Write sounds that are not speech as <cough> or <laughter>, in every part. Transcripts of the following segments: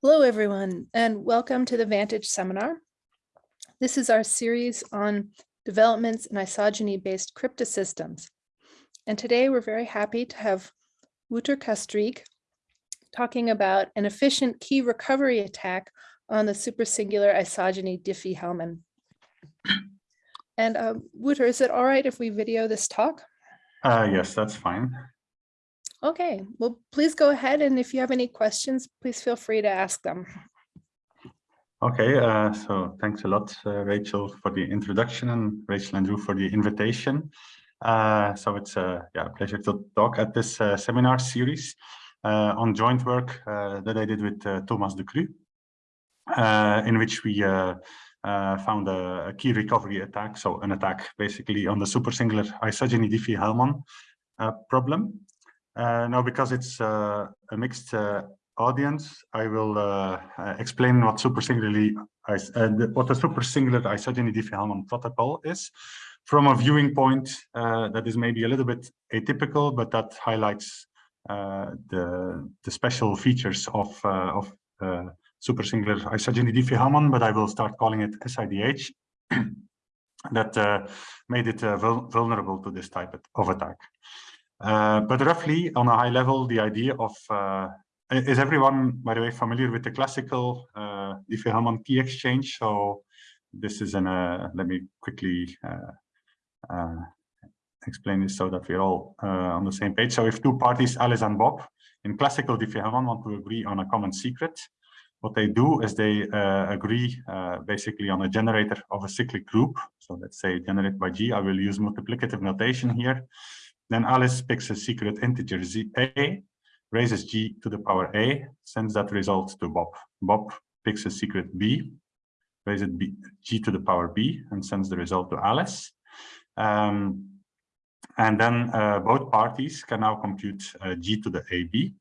Hello, everyone, and welcome to the Vantage seminar. This is our series on developments in isogeny-based cryptosystems. And today we're very happy to have Wouter Castryck talking about an efficient key recovery attack on the supersingular isogeny Diffie-Hellman. And uh, Wouter, is it all right if we video this talk? Uh, yes, that's fine. Okay, well, please go ahead. And if you have any questions, please feel free to ask them. Okay, uh, so thanks a lot, uh, Rachel, for the introduction and Rachel and Drew for the invitation. Uh, so it's a yeah, pleasure to talk at this uh, seminar series uh, on joint work uh, that I did with Thomas Decru, in which we found a, a, key recovery attack, so an attack basically on the supersingular isogeny Diffie-Hellman problem. Uh, now, because it's uh, a mixed uh, audience, I will uh, uh, explain what supersingularly uh, what a supersingular isogeny Diffie-Hellman protocol is from a viewing point that is maybe a little bit atypical, but that highlights the the special features of of supersingular isogeny Diffie-Hellman. But I will start calling it SIDH. <clears throat> that made it vulnerable to this type of attack. Uh, but roughly, on a high level, the idea of uh, is everyone, by the way, familiar with the classical uh, Diffie-Hellman key exchange? So this is an, uh, let me quickly uh, uh, explain this so that we're all on the same page. So if two parties, Alice and Bob, in classical Diffie-Hellman want to agree on a common secret, what they do is they agree basically on a generator of a cyclic group. So let's say generate by G, I will use multiplicative notation here. Then Alice picks a secret integer z a, raises g to the power a, sends that result to Bob. Bob picks a secret b, raises b, g to the power b, and sends the result to Alice. Um, and then uh, both parties can now compute uh, g to the ab,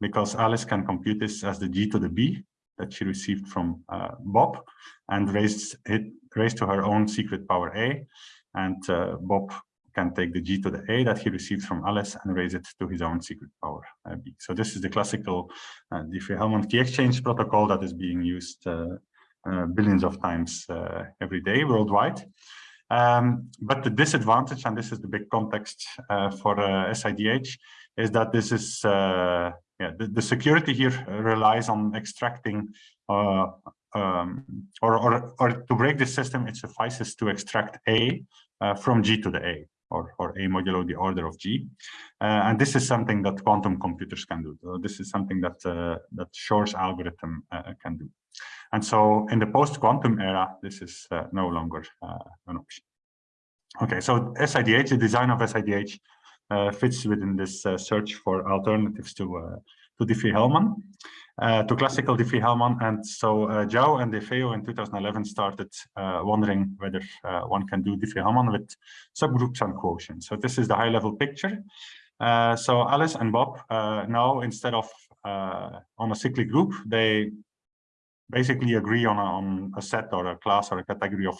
because Alice can compute this as the g to the b that she received from uh, Bob, and raised it raised to her own secret power a, and uh, Bob can take the G to the A that he received from Alice and raise it to his own secret power uh, B. So this is the classical uh, Diffie-Hellman key exchange protocol that is being used uh, uh billions of times uh, every day worldwide. Um, but the disadvantage, and this is the big context uh, for SIDH, is that this is yeah, the, the, security here relies on extracting um, or, or, or to break the system, it suffices to extract A uh, from G to the A or, or a modulo the order of g. Uh, and this is something that quantum computers can do. So this is something that, uh, that Shor's algorithm uh, can do. And so in the post-quantum era, this is uh, no longer uh, an option. Okay, so SIDH, the design of SIDH uh, fits within this search for alternatives to, to Diffie-Hellman uh, to classical Diffie-Hellman. And so uh, Jao and DeFeo in 2011 started uh, wondering whether uh, one can do Diffie-Hellman with subgroups and quotients. So this is the high-level picture. Uh, so Alice and Bob uh, now, instead of on a cyclic group, they basically agree on a, on a set or a class or a category of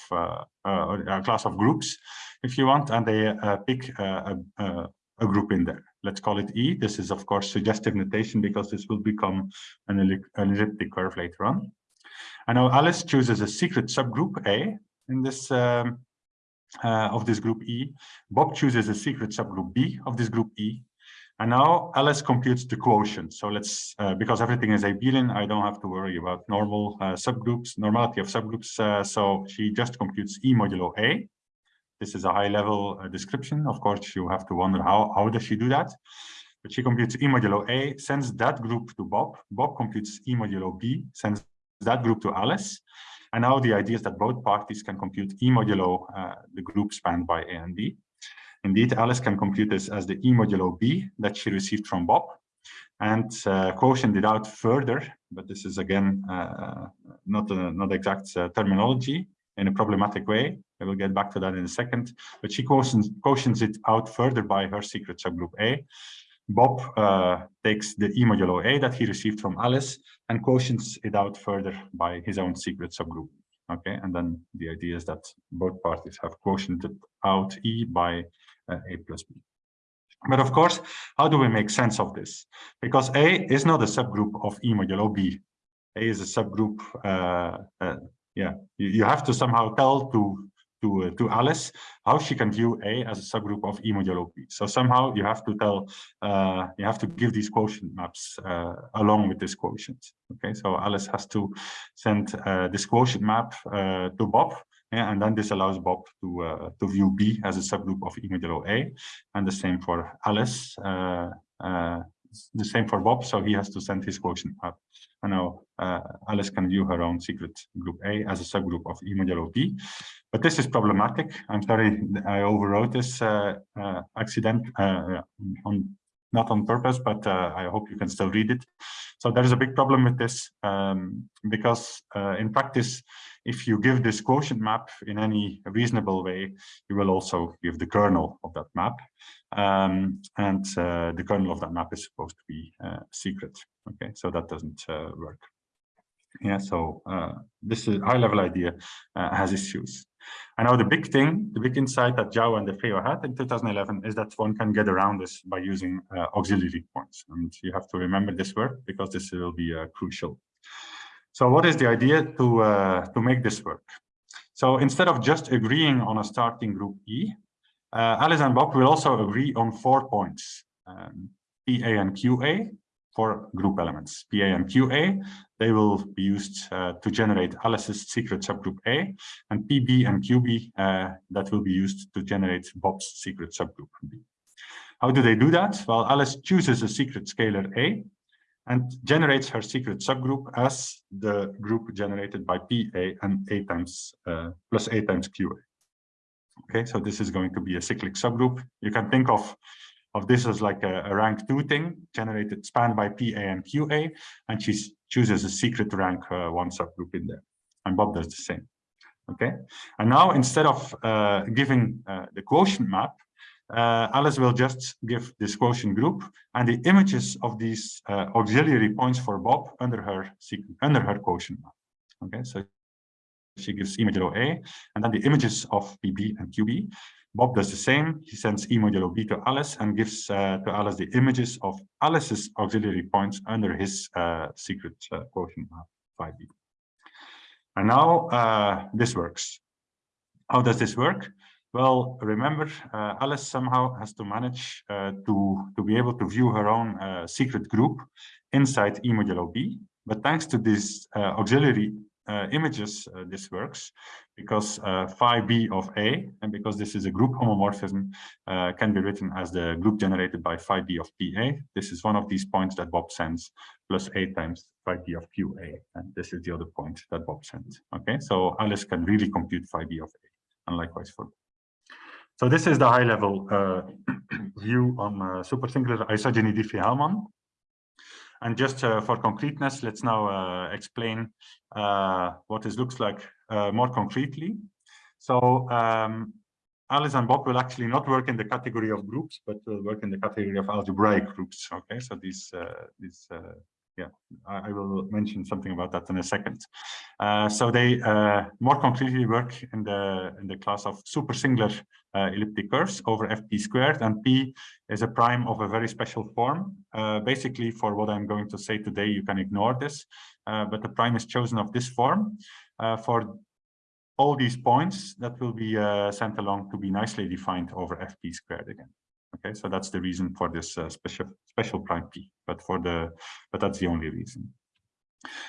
a class of groups, if you want, and they pick a, a group in there let's call it E. This is, of course, suggestive notation because this will become an, elliptic curve later on. And now Alice chooses a secret subgroup A in this um, uh, of this group E. Bob chooses a secret subgroup B of this group E. And now Alice computes the quotient. So let's, uh, because everything is abelian, I don't have to worry about normal uh, subgroups, normality of subgroups. Uh, so she just computes E modulo A. This is a high level uh, description. Of course, you have to wonder how, how does she do that? But she computes E modulo A, sends that group to Bob. Bob computes E modulo B, sends that group to Alice. And now the idea is that both parties can compute E modulo uh, the group spanned by A and B. Indeed, Alice can compute this as the E modulo B that she received from Bob and uh, quotient it out further, but this is again uh, not a, not exact uh, terminology in a problematic way. I will get back to that in a second, but she cautions, quotients it out further by her secret subgroup A. Bob uh, takes the E modulo A that he received from Alice and quotients it out further by his own secret subgroup. Okay, and then the idea is that both parties have quotiented out E by uh, A plus B. But of course, how do we make sense of this? Because A is not a subgroup of E modulo B. A is a subgroup. Uh, uh, yeah, you, you, have to somehow tell to to uh, to Alice how she can view A as a subgroup of E modulo B. So somehow you have to tell uh, you have to give these quotient maps uh, along with this quotient. Okay, so Alice has to send uh, this quotient map to Bob yeah, and then this allows Bob to uh, to view B as a subgroup of E modulo A, and the same for Alice, uh, uh, the same for Bob. So he has to send his quotient up. And now uh, Alice can view her own secret group A as a subgroup of E modulo B. But this is problematic. I'm sorry, I overwrote this uh, uh, accident on not on purpose, but I hope you can still read it. So there is a big problem with this um, because in practice, if you give this quotient map in any reasonable way, you will also give the kernel of that map. Um, and uh, the kernel of that map is supposed to be uh, secret. Okay, so that doesn't uh, work. Yeah, so uh, this is high level idea uh, has issues. And now the big thing, the big insight that Jao and DeFeo had in 2011 is that one can get around this by using uh, auxiliary points. And you have to remember this word because this will be crucial. So what is the idea to, uh, to make this work? So instead of just agreeing on a starting group E, uh, Alice and Bob will also agree on four points, um, PA and QA for group elements. PA and QA, they will be used uh, to generate Alice's secret subgroup A, and PB and QB uh, that will be used to generate Bob's secret subgroup B. How do they do that? Well, Alice chooses a secret scalar A, and generates her secret subgroup as the group generated by PA and A times uh, plus A times QA. Okay, so this is going to be a cyclic subgroup. You can think of of this as like a, a rank two thing generated spanned by PA and QA, and she chooses a secret rank uh, one subgroup in there. And Bob does the same. Okay, and now instead of uh, giving uh, the quotient map, uh, Alice will just give this quotient group and the images of these uh, auxiliary points for Bob under her under her quotient map. Okay, so she gives image modulo A and then the images of PB and QB. Bob does the same. He sends E modulo B to Alice and gives uh, to Alice the images of Alice's auxiliary points under his uh, secret uh, quotient map phi B. And now uh, this works. How does this work? Well, remember, uh, Alice somehow has to manage uh, to, to be able to view her own uh, secret group inside E modulo B. But thanks to this uh, auxiliary uh, images, uh, this works because phi B of A, and because this is a group homomorphism, can be written as the group generated by phi B of PA. This is one of these points that Bob sends plus A times phi B of QA. And this is the other point that Bob sends. Okay, so Alice can really compute phi B of A, and likewise for so this is the high level uh, <clears throat> view on uh, supersingular isogeny Diffie-Hellman. And just uh, for concreteness, let's now uh, explain uh, what this looks like more concretely. So um, Alice and Bob will actually not work in the category of groups, but will work in the category of algebraic groups. Okay, so these these yeah, I, I, will mention something about that in a second. Uh, so they uh, more concretely work in the in the class of super singular uh, elliptic curves over fp squared, and p is a prime of a very special form. Uh, basically, for what I'm going to say today, you can ignore this, uh, but the prime is chosen of this form uh, for all these points that will be sent along to be nicely defined over fp squared again. Okay, so that's the reason for this uh, special special prime p, but for the but that's the only reason.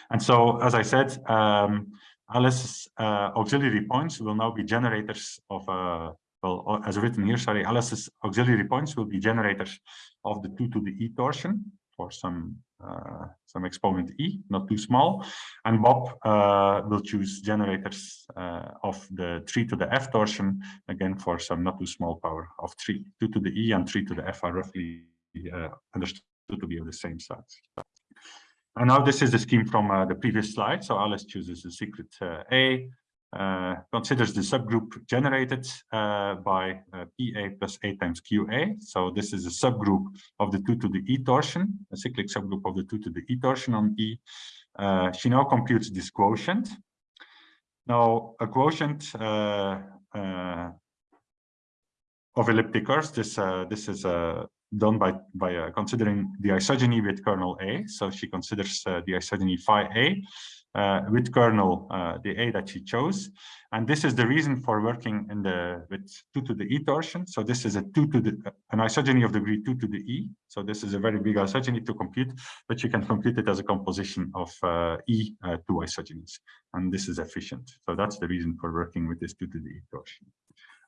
And so, as I said, um, Alice's uh, auxiliary points will now be generators of uh, well, as written here. Sorry, Alice's auxiliary points will be generators of the two to the e torsion for some uh, some exponent e, not too small. And Bob uh, will choose generators uh, of the 3 to the f torsion, again for some not too small power of 3. 2 to the e and 3 to the f are roughly uh, understood to be of the same size. And now this is the scheme from uh, the previous slide. So Alice chooses a secret uh, A, uh, considers the subgroup generated uh, by uh, PA plus A times QA. So this is a subgroup of the 2 to the E torsion, a cyclic subgroup of the 2 to the E torsion on E. Uh, she now computes this quotient. Now, a quotient uh, uh, of elliptic curves, this, this is a done by by uh, considering the isogeny with kernel A. So she considers uh, the isogeny phi A uh, with kernel uh, the A that she chose, and this is the reason for working in the with two to the E torsion. So this is a two to the an isogeny of degree two to the E. So this is a very big isogeny to compute, but you can compute it as a composition of uh, E uh, two isogenies, and this is efficient. So that's the reason for working with this two to the E torsion.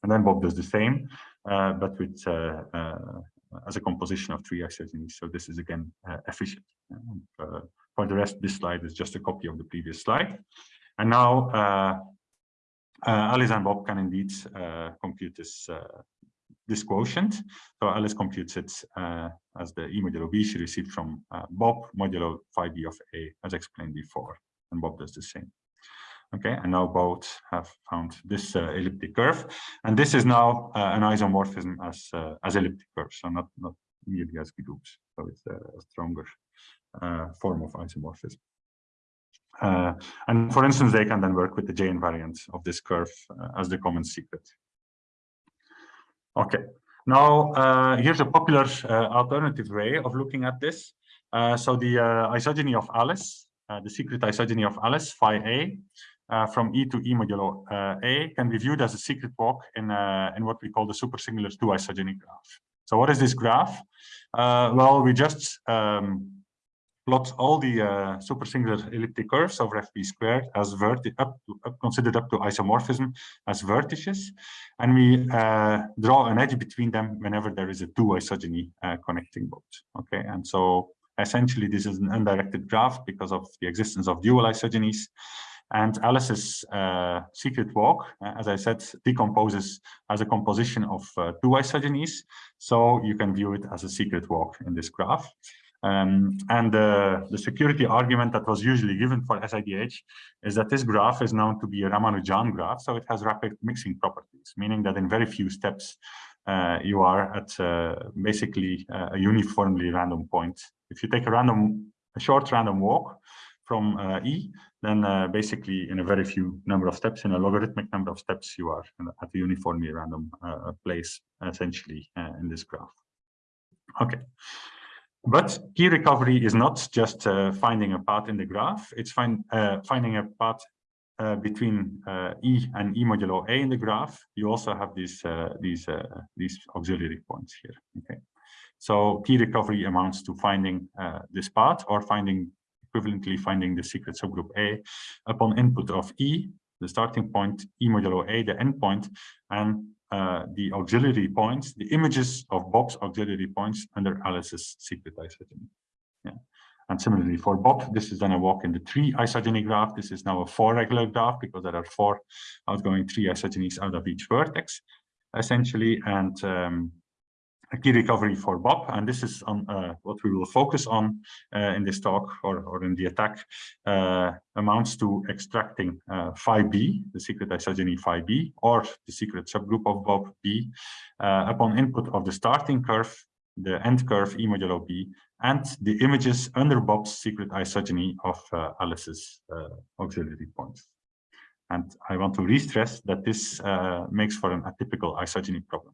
And then Bob does the same, uh, but with uh, uh, as a composition of three isogenies. So this is again uh, efficient. Uh, for the rest, this slide is just a copy of the previous slide. And now uh, Alice and Bob can indeed compute this this quotient. So Alice computes it as the E modulo B she received from Bob modulo phi B of A as explained before. And Bob does the same. Okay, and now both have found this uh, elliptic curve, and this is now uh, an isomorphism as uh, as elliptic curves, so not not nearly as groups. So it's a, stronger uh, form of isomorphism. Uh, and for instance, they can then work with the J invariant of this curve uh, as the common secret. Okay, now here's a popular alternative way of looking at this. so the isogeny of Alice, the secret isogeny of Alice, phi A, uh, from E to E modulo uh, A can be viewed as a secret walk in, uh, in what we call the supersingular two isogeny graph. So what is this graph? Uh, well, we just um, plot all the uh, supersingular elliptic curves over fp squared as verti up, to, up considered up to isomorphism as vertices, and we uh, draw an edge between them whenever there is a two isogeny connecting both. Okay, and so essentially this is an undirected graph because of the existence of dual isogenies. And Alice's uh, secret walk, uh, as I said, decomposes as a composition of uh, two isogenies. So you can view it as a secret walk in this graph. Um, and uh, the security argument that was usually given for SIDH is that this graph is known to be a Ramanujan graph, so it has rapid mixing properties, meaning that in very few steps uh, you are at uh, basically a uniformly random point. If you take a random, a short random walk from E, then uh, basically in a very few number of steps, in a logarithmic number of steps, you are at a uniformly random uh, place, essentially, uh, in this graph. Okay. But key recovery is not just uh, finding a path in the graph, it's find, uh, finding a path uh, between E and E modulo A in the graph. You also have these, these, these auxiliary points here. Okay. So key recovery amounts to finding this path or finding equivalently finding the secret subgroup A upon input of E, the starting point, E modulo A, the endpoint, and uh, the auxiliary points, the images of Bob's auxiliary points under Alice's secret isogeny. Yeah. And similarly for Bob, this is then a walk in the three isogeny graph. This is now a four regular graph because there are four outgoing three isogenies out of each vertex, essentially. And um, a key recovery for Bob, and this is on uh, what we will focus on uh, in this talk or, or in the attack, uh, amounts to extracting uh, phi b, the secret isogeny phi b, or the secret subgroup of Bob b, uh, upon input of the starting curve, the end curve e modulo b, and the images under Bob's secret isogeny of uh, Alice's auxiliary points. And I want to re-stress that this makes for an atypical isogeny problem.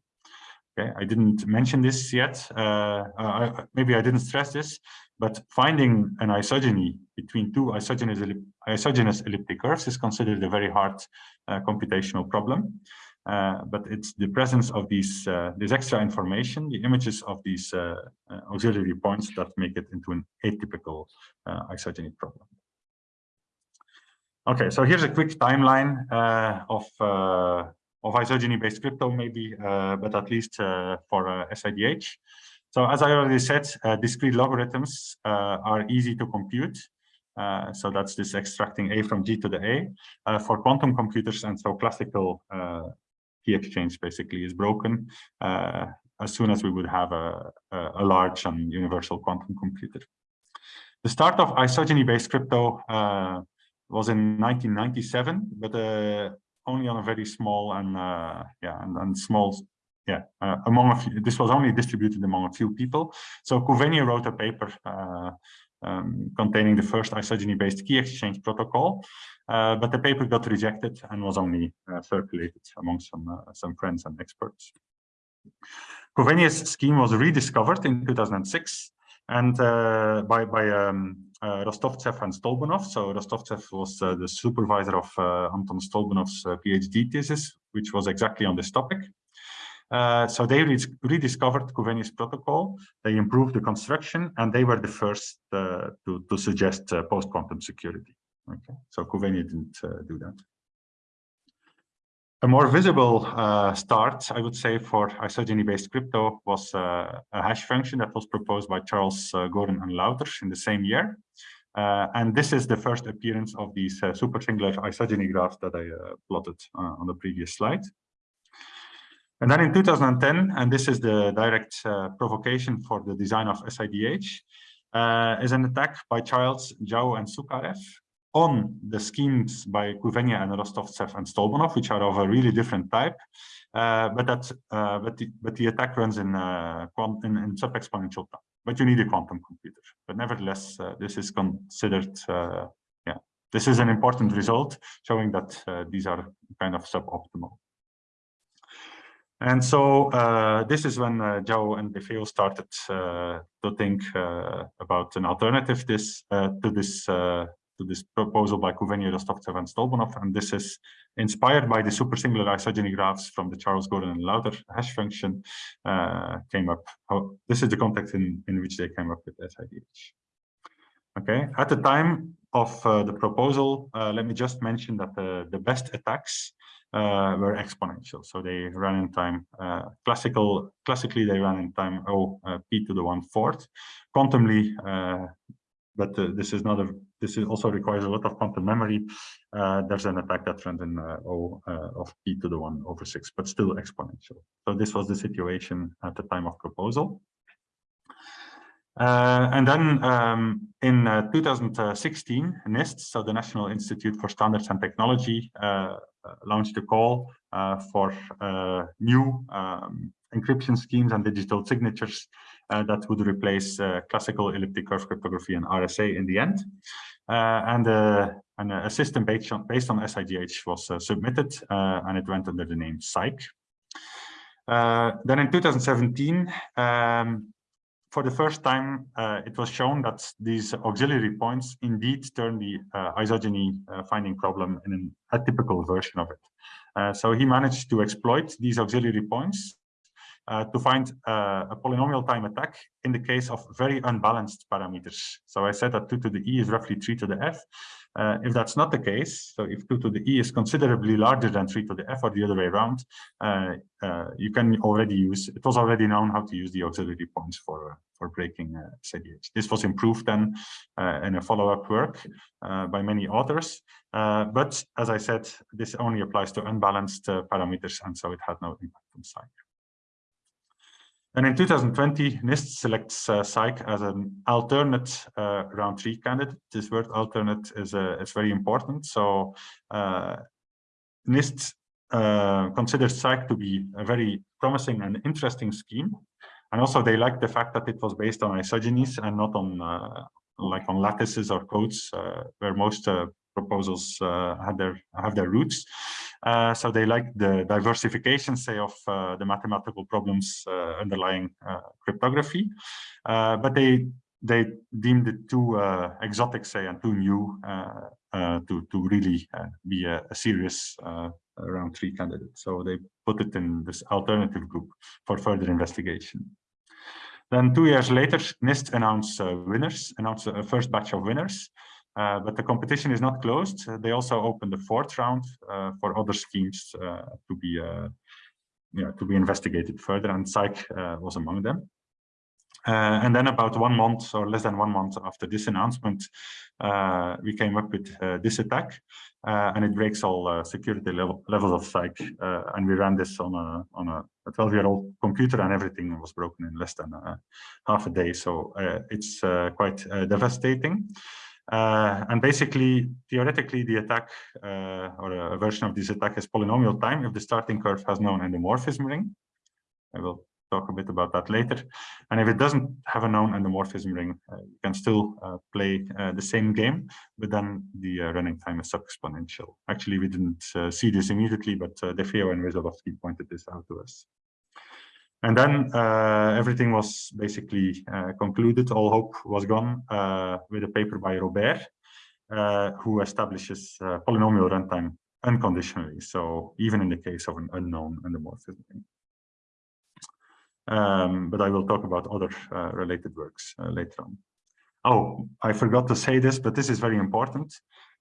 Okay, I didn't mention this yet. Uh, I, maybe I didn't stress this, but finding an isogeny between two isogenous, ellip isogenious elliptic curves is considered a very hard uh, computational problem. Uh, but it's the presence of these uh, this extra information, the images of these uh, uh, auxiliary points that make it into an atypical isogeny problem. Okay, so here's a quick timeline of of isogeny-based crypto maybe, uh, but at least uh, for uh, SIDH. So as I already said, discrete logarithms are easy to compute. Uh, so that's this extracting A from G to the A uh, for quantum computers. And so classical uh, key exchange basically is broken as soon as we would have a, a, large and universal quantum computer. The start of isogeny-based crypto was in 1997, but only on a very small and uh, yeah and, and small yeah uh, among a few, this was only distributed among a few people. So Couveignes wrote a paper uh, um, containing the first isogeny based key exchange protocol uh, but the paper got rejected and was only uh, circulated among some uh, some friends and experts. Couveignes' scheme was rediscovered in 2006 and uh, by by um, uh, Rostovtsev and Stolbunov. So Rostovtsev was uh, the supervisor of uh, Anton Stolbunov's uh, PhD thesis, which was exactly on this topic. Uh, so they re rediscovered Couveignes' protocol, they improved the construction, and they were the first to, to suggest post-quantum security. Okay, so Couveignes didn't do that. A more visible uh, start, I would say, for isogeny-based crypto was uh, a hash function that was proposed by Charles uh, Goren and Lauter in the same year. Uh, and this is the first appearance of these uh, super singular isogeny graphs that I uh, plotted on the previous slide. And then in 2010, and this is the direct provocation for the design of SIDH, is an attack by Charles, Jao, and Soukharev on the schemes by Couveignes and Rostovtsev and Stolbunov, which are of a really different type. Uh, but that uh, but the but the attack runs in uh, in, in sub-exponential time. But you need a quantum computer. But nevertheless, uh, this is considered uh, yeah. This is an important result showing that uh, these are kind of suboptimal. And so this is when Jao and DeFeo started to think about an alternative this to this to this proposal by Couveignes, Rostovtsev, and Stolbunov, and this is inspired by the supersingular isogeny graphs from the Charles Goren and Lauter hash function uh, came up. Oh, this is the context in, in which they came up with SIDH. Okay, at the time of uh, the proposal, uh, let me just mention that the, the best attacks uh, were exponential. So they ran in time, uh, classical, classically they ran in time O uh, p to the one fourth. Quantumly, but uh, this is not a this is also requires a lot of quantum memory. Uh, there's an attack that runs in uh, o uh, of p to the 1 over 6 but still exponential. So this was the situation at the time of proposal. Uh, and then um, in uh, 2016 NIST so the National Institute for Standards and Technology launched a call for new um, encryption schemes and digital signatures uh, that would replace uh, classical elliptic curve cryptography and RSA in the end. Uh, and, and a system based on, based on SIDH was submitted and it went under the name SIKE. then in 2017, um, for the first time, uh, it was shown that these auxiliary points indeed turn the uh, isogeny uh, finding problem in an atypical version of it. so he managed to exploit these auxiliary points uh, to find uh, a polynomial time attack in the case of very unbalanced parameters. So I said that 2 to the e is roughly 3 to the f. Uh, if that's not the case, so if 2 to the e is considerably larger than 3 to the f or the other way around, uh, uh, you can already use, it was already known how to use the auxiliary points for, for breaking uh. This was improved then in a follow-up work by many authors. but as I said, this only applies to unbalanced parameters, and so it had no impact on SIKE. And in 2020, NIST selects uh, SIKE as an alternate uh, round three candidate. This word alternate is, uh, is very important. So uh, NIST uh, considers SIKE to be a very promising and interesting scheme. And also they like the fact that it was based on isogenies and not on uh, like on lattices or codes uh, where most proposals had their have their roots. Uh, so they like the diversification, say, of uh, the mathematical problems uh, underlying uh, cryptography, uh, but they they deemed it too exotic, say, and too new to to really be a, a serious round three candidate. So they put it in this alternative group for further investigation. Then two years later, NIST announced winners, announced a first batch of winners. Uh, but the competition is not closed. Uh, they also opened the fourth round uh, for other schemes uh, to be uh, yeah, to be investigated further, and uh, was among them. and then about one month or less than one month after this announcement, we came up with this attack, and it breaks all security level, levels of SIKE. and we ran this on a on a 12-year-old computer, and everything was broken in less than half a day. So it's quite devastating. Uh, and basically, theoretically, the attack uh, or a version of this attack is polynomial time if the starting curve has known endomorphism ring. I will talk a bit about that later. And if it doesn't have a known endomorphism ring, uh, you can still uh, play uh, the same game, but then the uh, running time is sub-exponential. Actually, we didn't see this immediately, but uh, and Wesolowski pointed this out to us. And then uh, everything was basically uh, concluded. All hope was gone uh, with a paper by Robert, uh, who establishes uh, polynomial runtime unconditionally. So even in the case of an unknown endomorphism. Um, but I will talk about other uh, related works later on. Oh, I forgot to say this, but this is very important.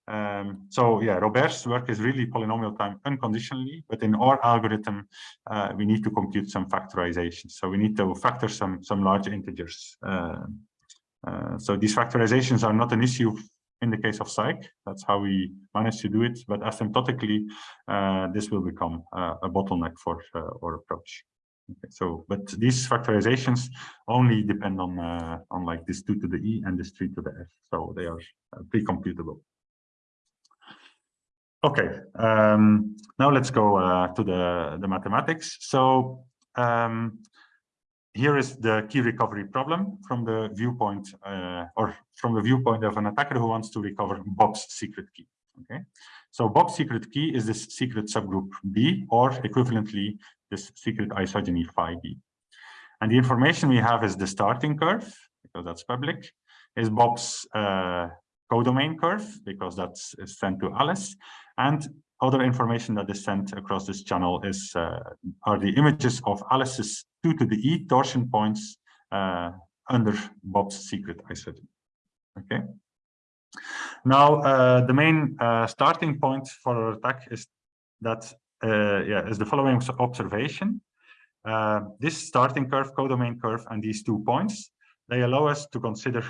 Um, so yeah, Robert's work is really polynomial time unconditionally, but in our algorithm, uh, we need to compute some factorization. So we need to factor some, some large integers. Uh, uh, so these factorizations are not an issue in the case of SIKE. That's how we manage to do it. But asymptotically, uh, this will become uh, a bottleneck for uh, our approach. Okay, so, but these factorizations only depend on on like this 2 to the e and this 3 to the f. So they are pre-computable. Okay, um, now let's go uh, to the, the mathematics. So um, here is the key recovery problem from the viewpoint uh, or from the viewpoint of an attacker who wants to recover Bob's secret key. Okay, so Bob's secret key is this secret subgroup B or equivalently this secret isogeny phi B. And the information we have is the starting curve because that's public, is Bob's uh, codomain curve because that's sent to Alice and other information that is sent across this channel is uh, are the images of Alice's 2 to the e torsion points uh, under Bob's secret isogeny. Okay. Now, uh, the main uh, starting point for our attack is that uh, yeah is the following observation. Uh, this starting curve, codomain curve, and these two points, they allow us to consider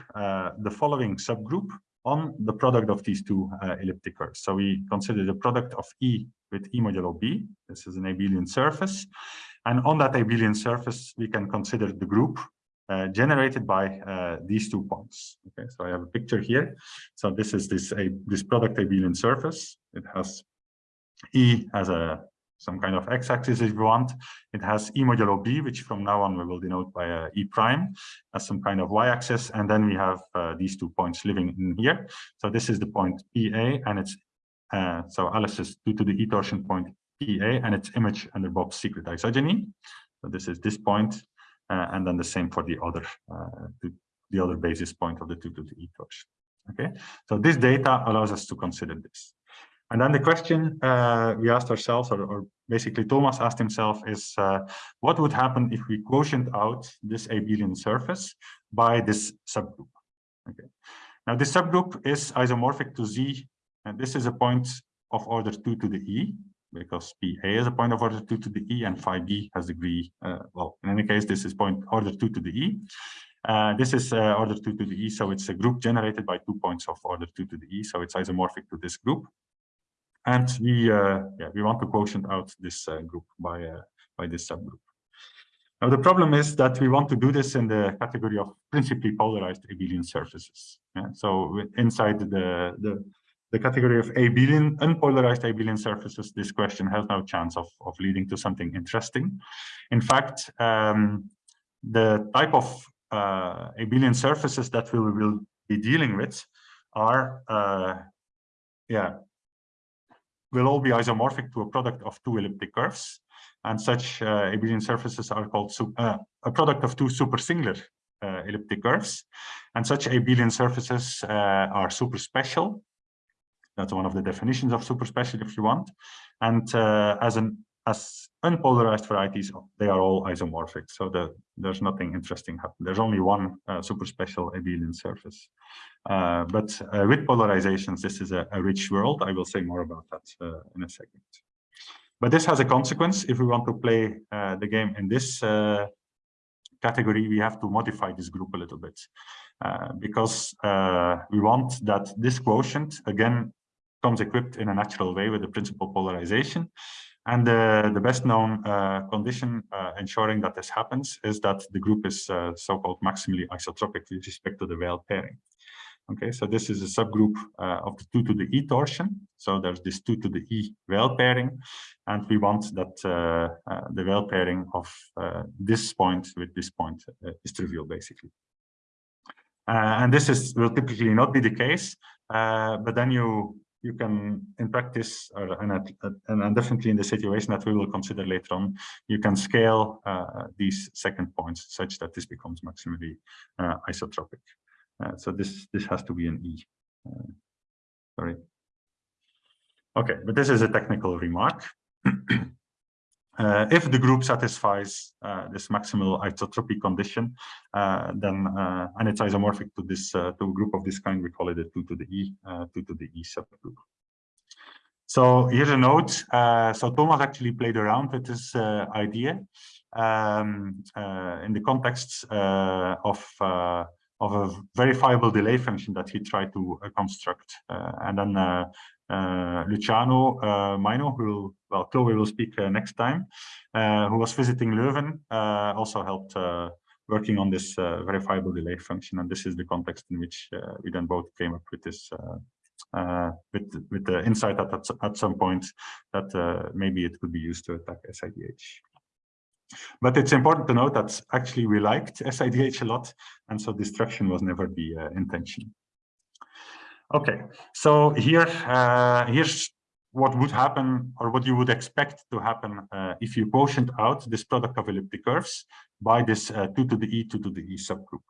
the following subgroup on the product of these two uh, elliptic curves. So we consider the product of E with E modulo B. This is an abelian surface. And on that abelian surface, we can consider the group uh, generated by uh, these two points. Okay, so I have a picture here. So this is this a this product abelian surface. It has E as a some kind of x-axis if you want. It has e modulo b, which from now on we will denote by uh, e prime as some kind of y-axis. And then we have uh, these two points living in here. So this is the point PA, and it's uh, so Alice is due to the e torsion point PA and its image under Bob's secret isogeny. So this is this point, uh, and then the same for the other uh, the other basis point of the two to the e torsion. Okay, so this data allows us to consider this. And then the question uh, we asked ourselves, or, or, basically Thomas asked himself, is uh, what would happen if we quotient out this abelian surface by this subgroup? Okay. Now this subgroup is isomorphic to Z, and this is a point of order 2 to the E, because PA is a point of order 2 to the E, and phi B has degree, uh, well, in any case, this is point order 2 to the E. Uh, this is uh, order 2 to the E, so it's a group generated by two points of order 2 to the E, so it's isomorphic to this group. And we, uh, yeah, we want to quotient out this uh, group by, uh, by this subgroup. Now, the problem is that we want to do this in the category of principally polarized abelian surfaces. Yeah? So inside the, the, the category of abelian, unpolarized abelian surfaces, this question has no chance of, of leading to something interesting. In fact, um, the type of uh, abelian surfaces that we will be dealing with are uh, yeah, will all be isomorphic to a product of two elliptic curves. And such uh, abelian surfaces are called uh, a product of two supersingular uh, elliptic curves. And such abelian surfaces uh, are super special. That's one of the definitions of super special if you want. And uh, as an as unpolarized varieties, they are all isomorphic. So the, there's nothing interesting happening. There's only one uh, super special abelian surface. Uh, but uh, with polarizations, this is a, a, rich world. I will say more about that uh, in a second. But this has a consequence. If we want to play uh, the game in this uh, category, we have to modify this group a little bit. because we want that this quotient, again, comes equipped in a natural way with the principal polarization. And the, the best known uh, condition uh, ensuring that this happens is that the group is uh, so-called maximally isotropic with respect to the Weil pairing. Okay, so this is a subgroup uh, of the 2 to the e torsion. So there's this 2 to the e Weil pairing, and we want that uh, uh, the Weil pairing of this point with this point is trivial, basically. and this is will typically not be the case, but then you you can, in practice, or, and, and definitely in the situation that we will consider later on, you can scale uh, these second points such that this becomes maximally uh, isotropic. Uh, so this this has to be an E. Uh, sorry. Okay, but this is a technical remark. <clears throat> Uh, if the group satisfies uh, this maximal isotropy condition, uh, then uh, and it's isomorphic to this uh, to a group of this kind, we call it a two to the e uh, two to the e subgroup. So here's a note. so Thomas actually played around with this idea um, in the context of of a verifiable delay function that he tried to construct, and then Luciano uh, Maino, who well, Chloe will speak uh, next time, who was visiting Leuven, also helped working on this verifiable delay function. And this is the context in which we then both came up with this uh, with with the insight that at, at some point that uh, maybe it could be used to attack SIDH. But it's important to note that actually we liked SIDH a lot, and so destruction was never the uh, intention. Okay, so here, uh, here's what would happen or what you would expect to happen uh, if you quotient out this product of elliptic curves by this uh, 2 to the e 2 to the e subgroup.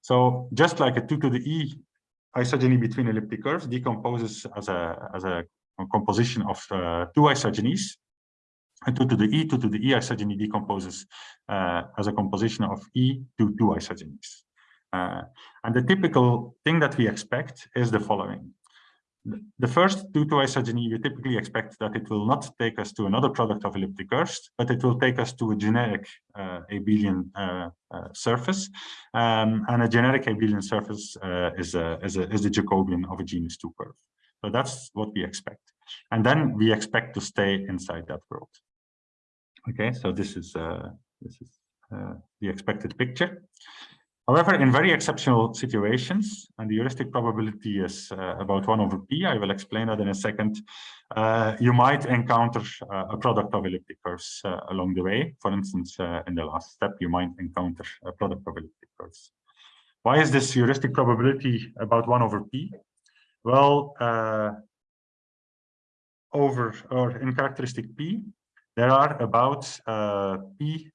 So just like a 2 to the e isogeny between elliptic curves decomposes as a, as a composition of uh, two isogenies, and 2 to the e 2 to the e isogeny decomposes uh, as a composition of e to two isogenies. Uh, and the typical thing that we expect is the following. The first due to isogeny, you typically expect that it will not take us to another product of elliptic curves, but it will take us to a generic uh, abelian uh, uh, surface. Um, and a generic abelian surface uh, is, a, is, a, is the Jacobian of a genus 2 curve. So that's what we expect. And then we expect to stay inside that world. Okay, so this is, uh, this is uh, the expected picture. However, in very exceptional situations, and the heuristic probability is uh, about 1 over p, I will explain that in a second, uh, you might encounter uh, a product of elliptic curves uh, along the way. For instance, uh, in the last step, you might encounter a product of elliptic curves. Why is this heuristic probability about 1 over p? Well, uh, over or in characteristic p, there are about p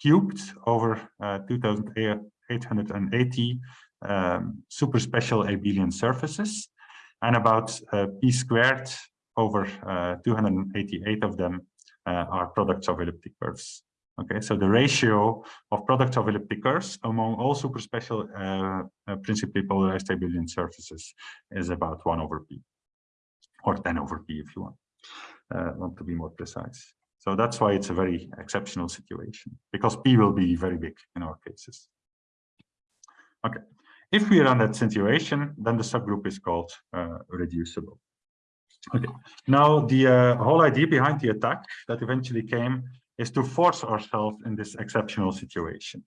cubed over uh, 2880 um, super special abelian surfaces and about uh, p squared over uh, 288 of them uh, are products of elliptic curves. Okay, so the ratio of products of elliptic curves among all super special uh, uh, principally polarized abelian surfaces is about 1 over p or 10 over p if you want, want to be more precise. So that's why it's a very exceptional situation because P will be very big in our cases. Okay, if we run that situation, then the subgroup is called uh, reducible. Okay, now the uh, whole idea behind the attack that eventually came is to force ourselves in this exceptional situation.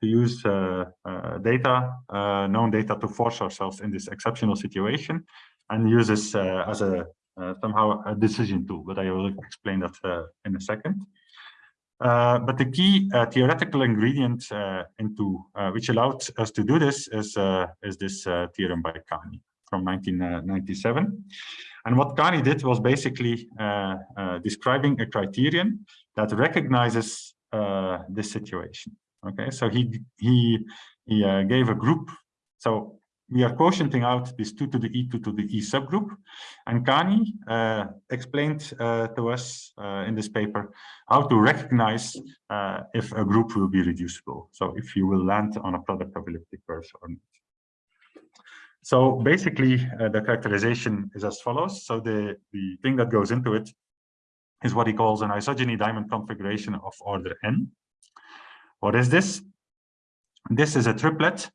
To use uh, uh, data, uh, known data to force ourselves in this exceptional situation and use this as a somehow a decision tool, but I will explain that uh, in a second. Uh, but the key theoretical ingredient into which allowed us to do this is is this theorem by Kani from 1997. And what Kani did was basically uh, uh, describing a criterion that recognizes uh, this situation. Okay, so he he he gave a group. So we are quotienting out this 2 to the e 2 to the e subgroup. And Kani uh, explained uh, to us uh, in this paper how to recognize uh, if a group will be reducible. So if you will land on a product of elliptic curves or not. So basically, uh, the characterization is as follows. So the, the thing that goes into it is what he calls an isogeny diamond configuration of order n. What is this? This is a triplet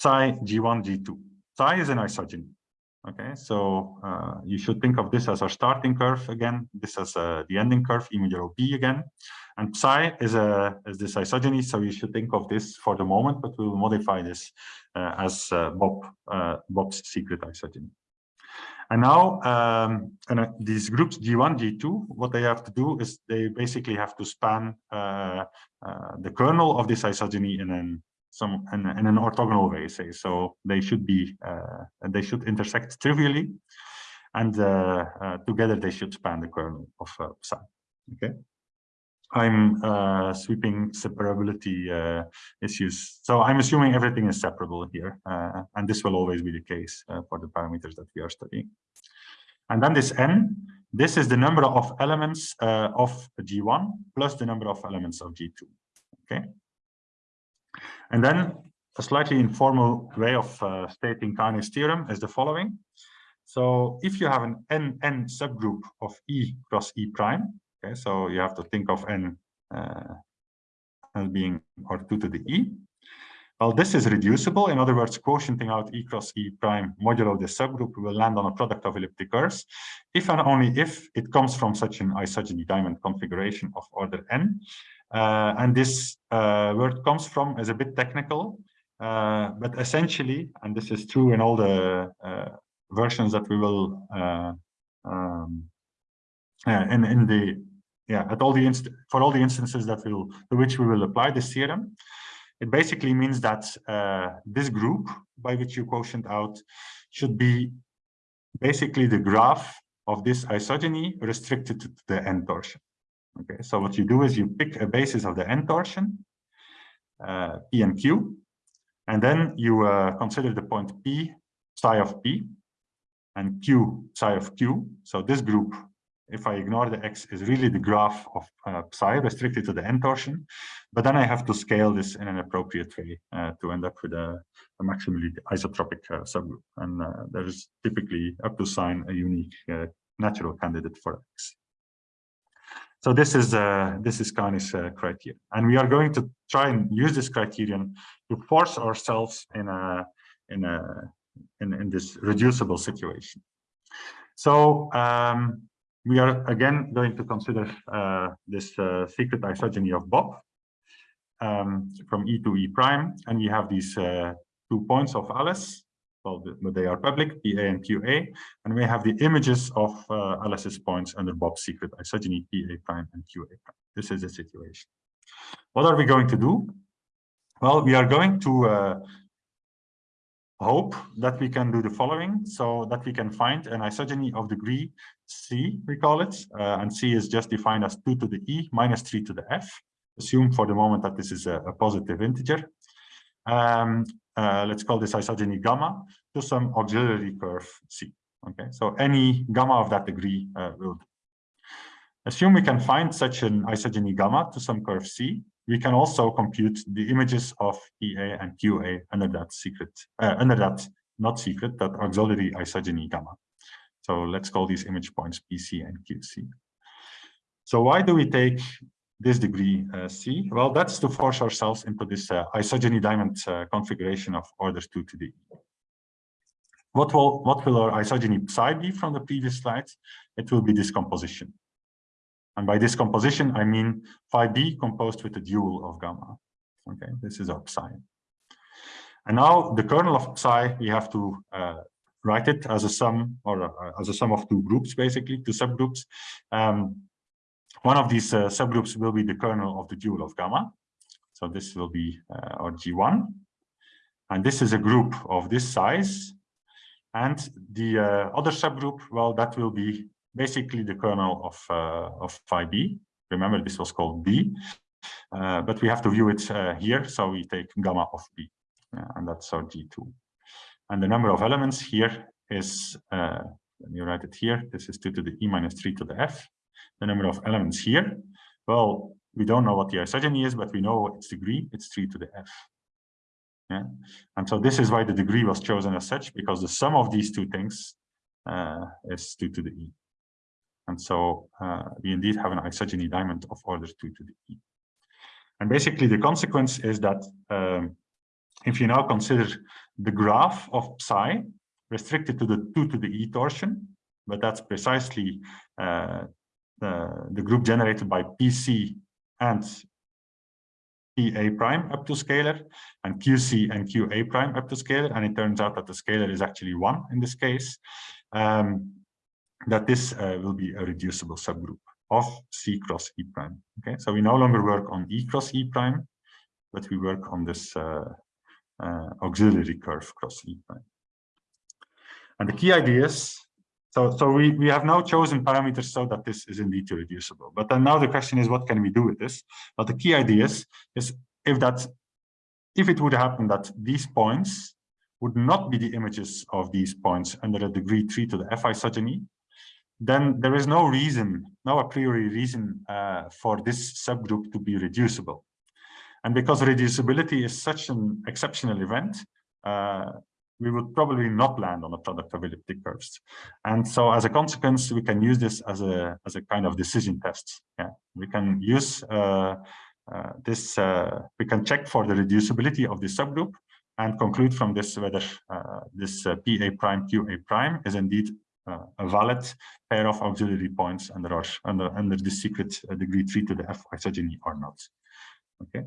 psi G1, G2. Psi is an isogeny. Okay, so uh, you should think of this as our starting curve again. This as uh, the ending curve, modulo B again. And psi is a is this isogeny, so you should think of this for the moment, but we will modify this uh, as uh, Bob uh, Bob's secret isogeny. And now, um, and uh, these groups G1, G2, what they have to do is they basically have to span the kernel of this isogeny in an some in, in an orthogonal way, say. So they should be uh, they should intersect trivially, and uh, uh, together they should span the kernel of psi. Okay. I'm uh, sweeping separability uh, issues. So I'm assuming everything is separable here, uh, and this will always be the case for the parameters that we are studying. And then this n, this is the number of elements of G1 plus the number of elements of G2. Okay. And then a slightly informal way of uh, stating Kani's theorem is the following. So if you have an n n subgroup of E cross E prime, Okay, so you have to think of n uh, as being R2 to the E. Well, this is reducible. In other words, quotienting out E cross E prime modulo the subgroup will land on a product of elliptic curves, if and only if it comes from such an isogeny diamond configuration of order n. Uh, and this uh, word comes from is a bit technical, uh, but essentially, and this is true in all the uh, versions that we will uh, um, in, in the yeah, at all the for all the instances that will to which we will apply this theorem, it basically means that uh, this group by which you quotient out should be basically the graph of this isogeny restricted to the n torsion. Okay, so what you do is you pick a basis of the n torsion, uh, p and q, and then you uh, consider the point p psi of p and q psi of q. So this group if I ignore the x, is really the graph of uh, psi restricted to the n torsion. But then I have to scale this in an appropriate way uh, to end up with a, a maximally isotropic uh, subgroup. And uh, there is typically up to sign a unique natural candidate for x. So this is uh, this is Kani's criteria, and we are going to try and use this criterion to force ourselves in a in a in, in this reducible situation. So um, we are again going to consider uh, this uh, secret isogeny of Bob um, from E to E prime, and we have these uh, two points of Alice, well, they are public, PA and QA, and we have the images of uh, Alice's points under Bob's secret isogeny, PA prime and QA prime. This is the situation. What are we going to do? Well, we are going to uh, hope that we can do the following so that we can find an isogeny of degree c we call it uh, and c is just defined as 2 to the e minus 3 to the f assume for the moment that this is a, a positive integer um, uh, let's call this isogeny gamma to some auxiliary curve c okay so any gamma of that degree uh, will do. assume we can find such an isogeny gamma to some curve c we can also compute the images of EA and QA under that secret, uh, under that not secret, that auxiliary isogeny gamma. So let's call these image points PC and QC. So why do we take this degree uh, C? Well, that's to force ourselves into this uh, isogeny diamond uh, configuration of orders 2 to E. What will, what will our isogeny psi be from the previous slides? It will be this composition. And by this composition, I mean phi b composed with the dual of gamma. Okay, this is our psi. And now the kernel of psi, we have to uh, write it as a sum or uh, as a sum of two groups, basically, two subgroups. Um, one of these uh, subgroups will be the kernel of the dual of gamma. So this will be uh, our G1. And this is a group of this size. And the uh, other subgroup, well, that will be basically the kernel of, uh, of phi b. Remember, this was called b, uh, but we have to view it uh, here. So we take gamma of b, and that's our G2. And the number of elements here is, let me write it here. This is 2 to the e minus 3 to the f. The number of elements here, well, we don't know what the isogeny is, but we know its degree. It's 3 to the f. Yeah. And so this is why the degree was chosen as such, because the sum of these two things uh, is 2 to the e. And so uh, we indeed have an isogeny diamond of order 2 to the e. And basically the consequence is that um, if you now consider the graph of psi restricted to the 2 to the e torsion, but that's precisely uh, the, the group generated by PC and PA prime up to scalar and QC and QA prime up to scalar. And it turns out that the scalar is actually one in this case. Um, that this uh, will be a reducible subgroup of C cross E prime. Okay, so we no longer work on E cross E prime. but we work on this uh, uh, auxiliary curve cross E prime. And the key ideas, so, so we, we have now chosen parameters so that this is indeed reducible. But then now the question is, what can we do with this? But the key ideas is if that, if it would happen that these points would not be the images of these points under a degree 3 to the f isogeny, then there is no reason, no a priori reason uh, for this subgroup to be reducible. And because reducibility is such an exceptional event, uh, we would probably not land on a product of elliptic curves. And so as a consequence, we can use this as a, as a kind of decision test. Yeah, we can use uh, uh, this, uh, we can check for the reducibility of the subgroup and conclude from this whether uh, this uh, PA prime QA prime is indeed uh, a valid pair of auxiliary points under under under the secret degree three to the f isogeny or not. Okay.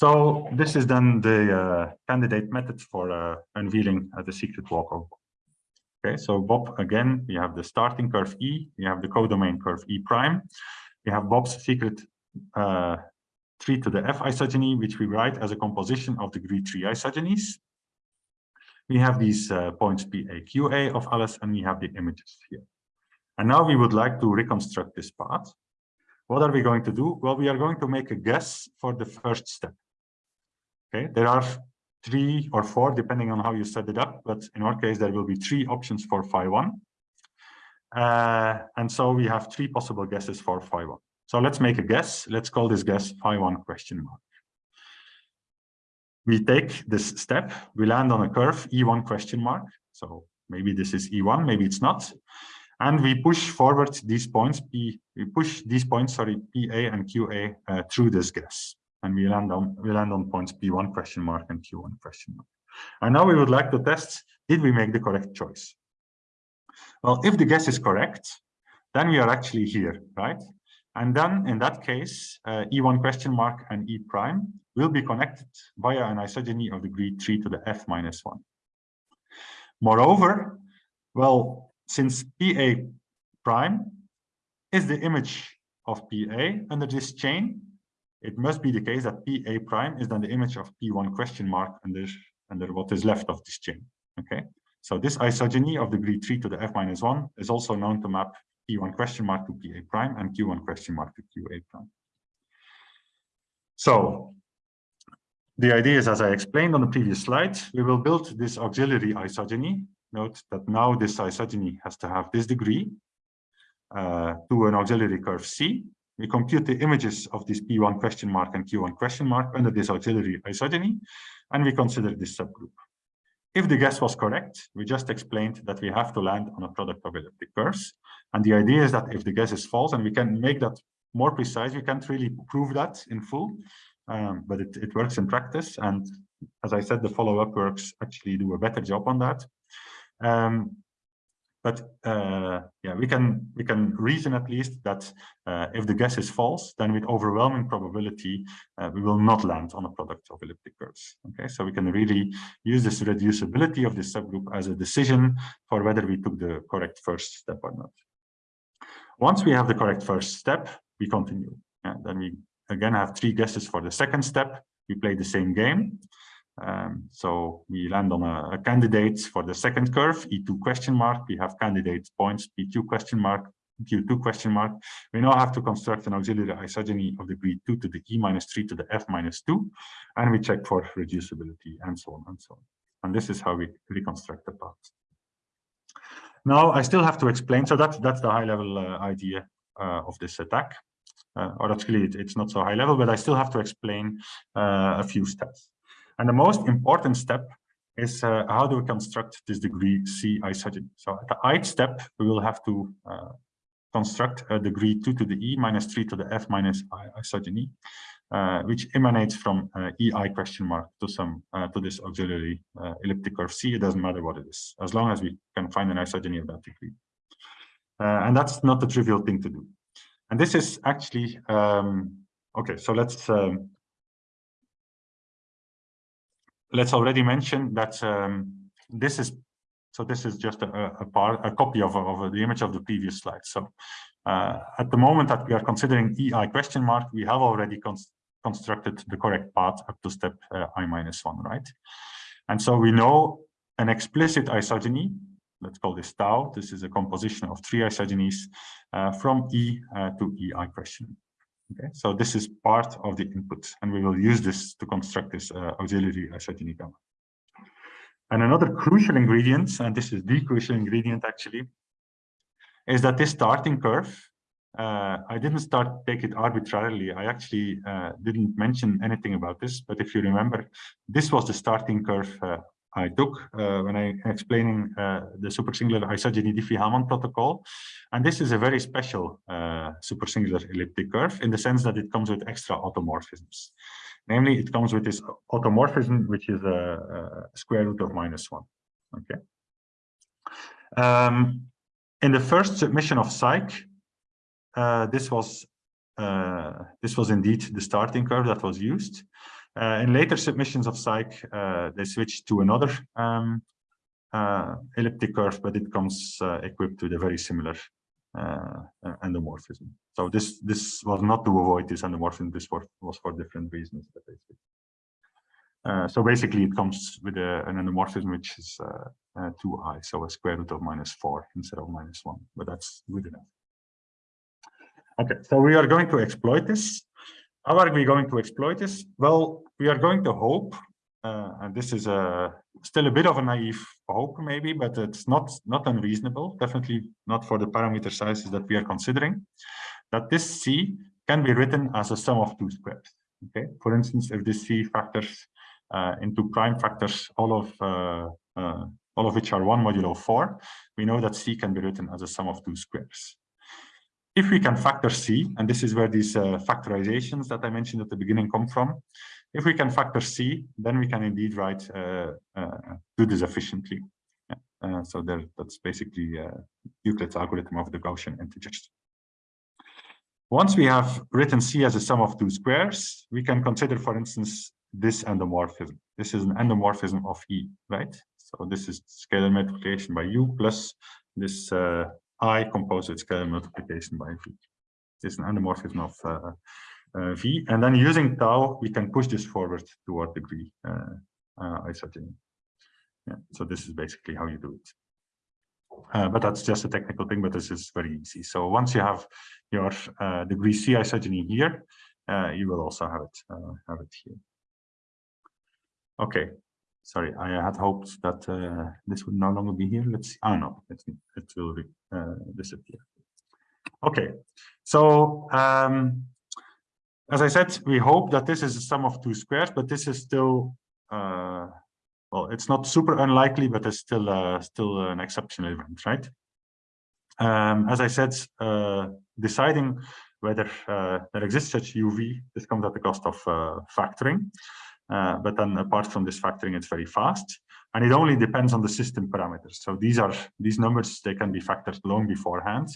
So this is then the uh, candidate method for uh, unveiling uh, the secret walkover. Okay, so Bob, again, we have the starting curve E, we have the codomain curve E prime, we have Bob's secret 3 to the f isogeny, which we write as a composition of the degree 3 isogenies. We have these uh, points PA, QA of Alice, and we have the images here. And now we would like to reconstruct this path. What are we going to do? Well, we are going to make a guess for the first step. Okay, there are three or four, depending on how you set it up, but in our case, there will be three options for phi one. Uh, and so we have three possible guesses for phi one. So let's make a guess. Let's call this guess phi one question mark. We take this step, we land on a curve E1 question mark. So maybe this is E1, maybe it's not. And we push forward these points, P, we push these points, sorry, PA and QA uh, through this guess. And we land on we land on points P1 question mark and Q1 question mark. And now we would like to test, did we make the correct choice? Well, if the guess is correct, then we are actually here, right? And then in that case, uh, E1 question mark and E prime will be connected via an isogeny of degree 3 to the f minus 1. Moreover, well, since PA prime is the image of PA under this chain, it must be the case that PA prime is then the image of P1 question mark under, under what is left of this chain. Okay, so this isogeny of degree 3 to the f minus 1 is also known to map P1 question mark to PA prime and Q1 question mark to QA prime. So the idea is, as I explained on the previous slide, we will build this auxiliary isogeny. Note that now this isogeny has to have this degree uh, to an auxiliary curve C. We compute the images of this P1 question mark and Q1 question mark under this auxiliary isogeny, and we consider this subgroup. If the guess was correct, we just explained that we have to land on a product of elliptic curves. And the idea is that if the guess is false, and we can make that more precise, we can't really prove that in full, um, but it, it works in practice. And as I said, the follow-up works actually do a better job on that. Um, but uh, yeah, we can we can reason at least that uh, if the guess is false, then with overwhelming probability, uh, we will not land on a product of elliptic curves. Okay, so we can really use this reducibility of this subgroup as a decision for whether we took the correct first step or not. Once we have the correct first step, we continue. Then we again have three guesses for the second step. We play the same game. Um, so we land on a, a, candidate for the second curve, E2 question mark. We have candidate points, P2 question mark, Q2 question mark. We now have to construct an auxiliary isogeny of degree 2 to the E minus 3 to the F minus 2. And we check for reducibility and so on and so on. And this is how we reconstruct the path. Now I still have to explain. So that's, that's the high level uh, idea uh, of this attack. Uh, or actually it, it's not so high level, but I still have to explain uh, a few steps. And the most important step is uh, how do we construct this degree C isogeny. So at the ith step, we will have to uh, construct a degree 2 to the E minus 3 to the F minus I isogeny, uh, which emanates from uh, EI question mark to some uh, to this auxiliary uh, elliptic curve C. It doesn't matter what it is, as long as we can find an isogeny of that degree. and that's not a trivial thing to do. And this is actually, um, okay, so let's um, let's already mention that um, this is so this is just a, a part a copy of, of the image of the previous slide so uh, at the moment that we are considering ei question mark we have already constructed the correct path up to step uh, i minus one, right? And so we know an explicit isogeny, let's call this tau. This is a composition of three isogenies uh, from E uh, to EI question. Okay, so this is part of the input, and we will use this to construct this uh, auxiliary isogeny gamma. And another crucial ingredient, and this is the crucial ingredient actually, is that this starting curve, uh, I didn't start take it arbitrarily. I actually uh, didn't mention anything about this, but if you remember, this was the starting curve uh, I took uh, when I explaining uh, the supersingular isogeny Diffie-Hellman protocol. And this is a very special uh, supersingular elliptic curve in the sense that it comes with extra automorphisms. Namely, it comes with this automorphism, which is a, a square root of minus one. Okay. Um, in the first submission of SIKE, uh, this was uh, this was indeed the starting curve that was used. Uh, in later submissions of SIKE, uh, they switched to another um, uh, elliptic curve, but it comes equipped with a very similar endomorphism. So this this was not to avoid this endomorphism. This was, was for different reasons. Uh, so basically, it comes with a, an endomorphism which is uh, uh, 2i, so a square root of minus 4 instead of minus 1, but that's good enough. Okay, so we are going to exploit this. How are we going to exploit this? Well, we are going to hope, uh, and this is a, still a bit of a naive hope maybe, but it's not, not unreasonable, definitely not for the parameter sizes that we are considering, that this C can be written as a sum of two squares. Okay, for instance, if this C factors uh, into prime factors, all of uh, uh, all of which are one modulo four, we know that C can be written as a sum of two squares. If we can factor C, and this is where these uh, factorizations that I mentioned at the beginning come from, if we can factor C, then we can indeed write, uh, uh, do this efficiently. Uh, so there, that's basically uh, Euclid's algorithm of the Gaussian integers. Once we have written C as a sum of two squares, we can consider, for instance, this endomorphism. This is an endomorphism of E, right? So this is scalar multiplication by U plus this uh, I composite scalar multiplication by V. This is an endomorphism of uh, uh, V. And then using tau, we can push this forward toward degree uh, uh, isogeny. Yeah, so this is basically how you do it. Uh, but that's just a technical thing, but this is very easy. So once you have your uh, degree C isogeny here, uh, you will also have it uh, have it here. Okay, sorry, I had hoped that uh, this would no longer be here. Let's see. Oh no, it, it will uh, disappear. Okay, so um, as I said, we hope that this is a sum of two squares, but this is still uh, well, it's not super unlikely, but it's still uh, still an exceptional event, right? Um, as I said, uh, deciding whether uh, there exists such UV, this comes at the cost of factoring. Uh, but then apart from this factoring, it's very fast. And it only depends on the system parameters. So these are these numbers, they can be factored long beforehand.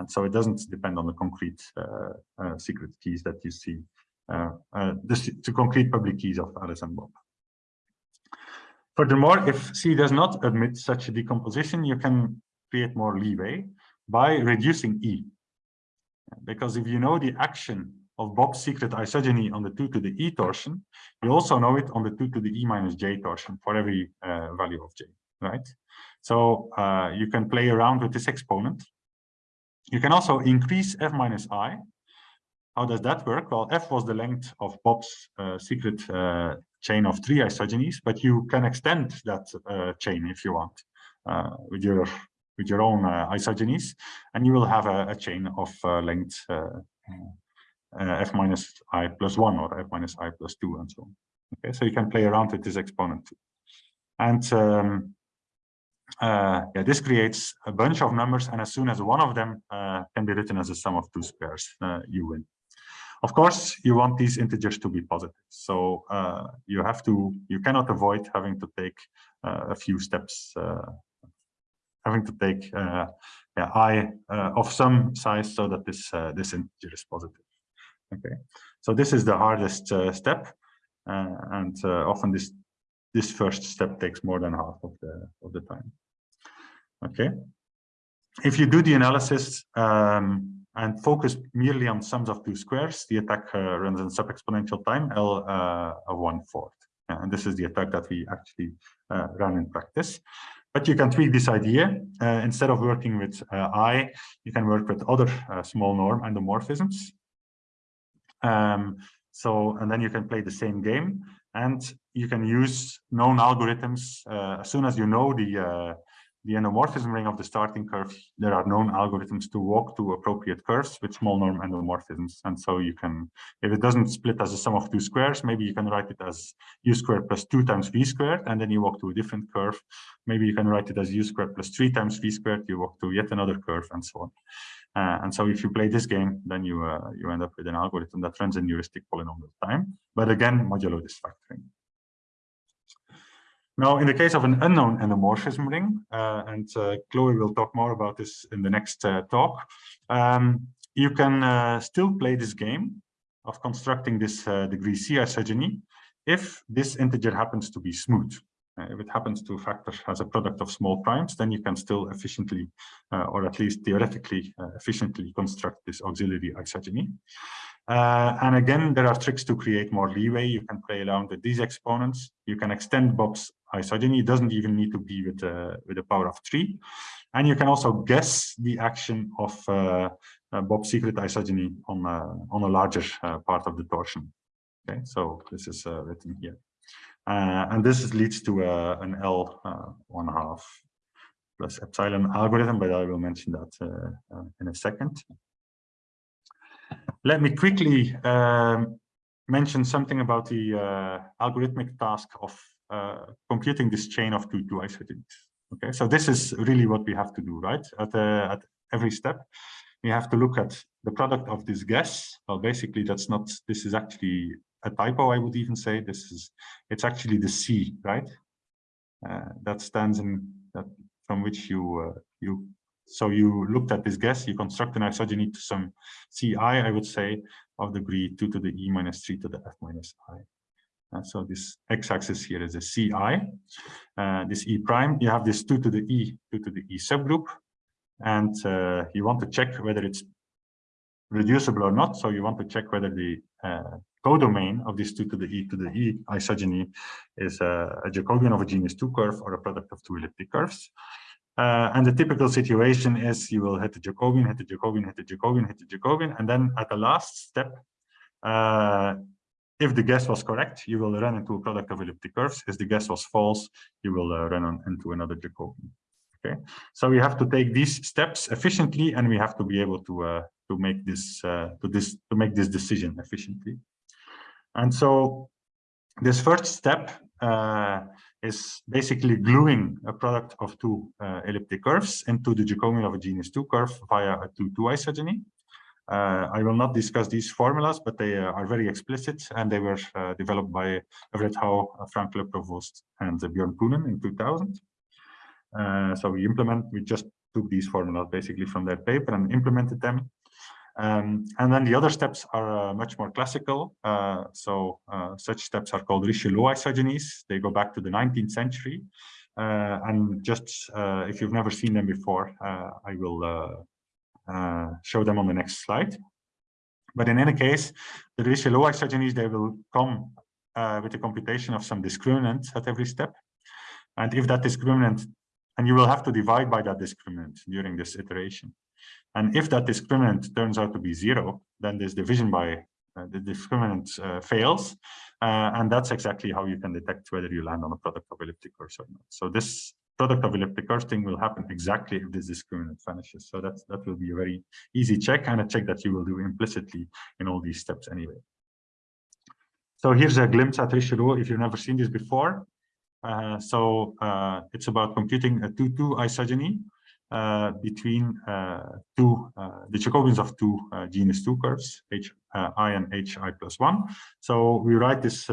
And so it doesn't depend on the concrete uh, uh, secret keys that you see, uh, the, the, concrete public keys of Alice and Bob. Furthermore, if C does not admit such a decomposition, you can create more leeway by reducing E. Because if you know the action of Bob's secret isogeny on the 2 to the e torsion, you also know it on the 2 to the e minus j torsion for every uh, value of j, right? So uh, you can play around with this exponent. You can also increase f minus i. How does that work? Well, f was the length of Bob's uh, secret uh, chain of three isogenies, but you can extend that uh, chain if you want uh, with your with your own isogenies, and you will have a, a chain of length uh, f minus i plus 1 or f minus i plus 2 and so on. Okay, so you can play around with this exponent. And um, uh, yeah, this creates a bunch of numbers, and as soon as one of them uh, can be written as a sum of two squares, uh, you win. Of course, you want these integers to be positive, so uh, you have to, you cannot avoid having to take uh, a few steps, having to take yeah, i of some size so that this this integer is positive. Okay, so this is the hardest uh, step, uh, and uh, often this this first step takes more than half of the of the time. Okay, if you do the analysis, um, and focus merely on sums of two squares, the attack uh, runs in sub-exponential time, L uh, of one fourth. And this is the attack that we actually uh, run in practice. But you can tweak this idea. Uh, instead of working with uh, I, you can work with other uh, small norm endomorphisms. Um, so, and then you can play the same game and you can use known algorithms. Uh, as soon as you know the uh, the endomorphism ring of the starting curve, there are known algorithms to walk to appropriate curves with small norm endomorphisms. And so you can, if it doesn't split as a sum of two squares, maybe you can write it as u squared plus two times v squared, and then you walk to a different curve. Maybe you can write it as u squared plus three times v squared, you walk to yet another curve and so on. Uh, and so if you play this game, then you uh, you end up with an algorithm that runs in heuristic polynomial time, but again, modulo this factoring. Now, in the case of an unknown endomorphism ring, uh, and uh, Chloe will talk more about this in the next uh, talk, um, you can uh, still play this game of constructing this degree C isogeny if this integer happens to be smooth. Uh, if it happens to factor as a product of small primes, then you can still efficiently, or at least theoretically efficiently construct this auxiliary isogeny. Uh, and again, there are tricks to create more leeway. You can play around with these exponents. You can extend Bob's isogeny. It doesn't even need to be with, uh, with a power of three. And you can also guess the action of uh, uh Bob's secret isogeny on, uh, on a larger uh, part of the torsion. Okay, so this is written here. And this leads to an L one half plus epsilon algorithm, but I will mention that in a second. Let me quickly um, mention something about the uh, algorithmic task of uh, computing this chain of two two isogenies. Okay, so this is really what we have to do, right? At, uh, at every step, we have to look at the product of this guess. Well, basically, that's not. This is actually a typo. I would even say this is. It's actually the C, right? Uh, that stands in that from which you uh, you so you looked at this guess, you construct an isogeny to some ci, I would say, of degree 2 to the e minus 3 to the f minus i. Uh, so this x-axis here is a ci. Uh, this e prime, you have this 2 to the e, 2 to the e subgroup, and uh, you want to check whether it's reducible or not. So you want to check whether the uh, codomain of this 2 to the e to the e isogeny is a, a Jacobian of a genus 2 curve or a product of two elliptic curves. Uh, and the typical situation is you will hit the Jacobian, hit the Jacobian, hit the Jacobian, hit the Jacobian, and then at the last step, uh, if the guess was correct, you will run into a product of elliptic curves. If the guess was false, you will uh, run on, into another Jacobian. Okay, so we have to take these steps efficiently, and we have to be able to uh, to make this uh, to this to make this decision efficiently. And so this first step uh, is basically gluing a product of two uh, elliptic curves into the Jacobian of a genus 2 curve via a 2-2 isogeny. Uh, I will not discuss these formulas, but they uh, are very explicit and they were uh, developed by Everett Howe, uh, Franck Leprévost, and Björn Poonen in 2000. Uh, so we implement, we just took these formulas basically from their paper and implemented them um, and then the other steps are uh, much more classical. Uh, so uh, such steps are called Richelot isogenies. They go back to the 19th century. Uh, and just uh, if you've never seen them before, uh, I will show them on the next slide. But in any case, the Richelot isogenies, they will come with a computation of some discriminant at every step. And if that discriminant, and you will have to divide by that discriminant during this iteration. And if that discriminant turns out to be zero, then this division by uh, the discriminant uh, fails. Uh, and that's exactly how you can detect whether you land on a product of elliptic curves or not. So this product of elliptic curves thing will happen exactly if this discriminant vanishes. So that's, that will be a very easy check and a check that you will do implicitly in all these steps anyway. So here's a glimpse at Richelot if you've never seen this before. Uh, so uh, it's about computing a 2-2 isogeny between uh, two uh, the Jacobians of two genus two curves h i and hi plus one. So we write this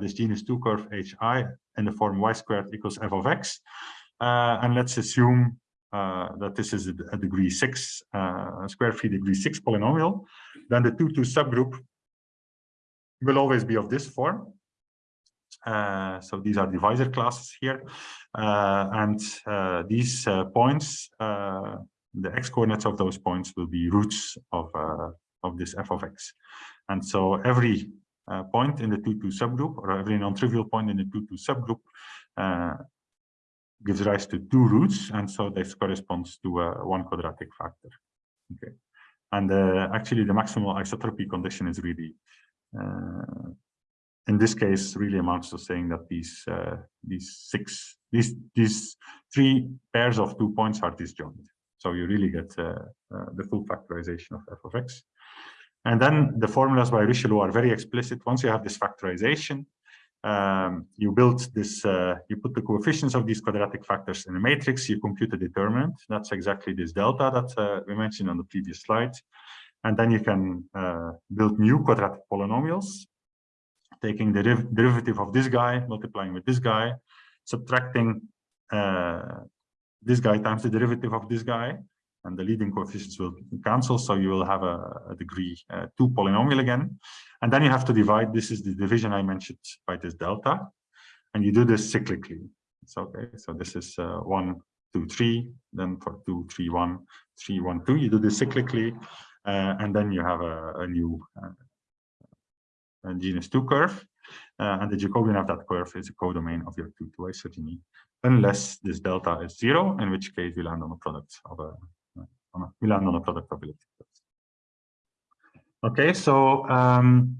this genus two curve hi in the form y squared equals f of x, and let's assume uh, that this is a, degree six, uh, square free degree six polynomial, then the two two subgroup will always be of this form. Uh, so these are divisor classes here. Uh, and uh, these points, the x coordinates of those points will be roots of uh, of this f of x. And so every uh, point in the 2-2 subgroup or every non-trivial point in the 2-2 subgroup uh, gives rise to two roots. And so this corresponds to uh, one quadratic factor. Okay. And uh, actually the maximal isotropy condition is really, uh, in this case, really amounts to saying that these uh, these six, these these three pairs of two points are disjoint. So you really get the full factorization of f of x. And then the formulas by Richelot are very explicit. Once you have this factorization, um, you build this, uh, you put the coefficients of these quadratic factors in a matrix, you compute a determinant. That's exactly this delta that uh, we mentioned on the previous slide. And then you can uh, build new quadratic polynomials, taking the deriv derivative of this guy, multiplying with this guy, subtracting uh, this guy times the derivative of this guy, and the leading coefficients will cancel. So you will have a, a degree uh, two polynomial again. And then you have to divide. This is the division I mentioned by this delta. And you do this cyclically. It's okay. So this is uh, one, two, three. Then for two, three, one, three, one, two. You do this cyclically. Uh, and then you have a, a new uh, genus 2 curve. Uh, and the Jacobian of that curve is a codomain of your 2 to isogeny, unless this delta is zero, in which case we land on a product of a we land on a product of Okay, so um,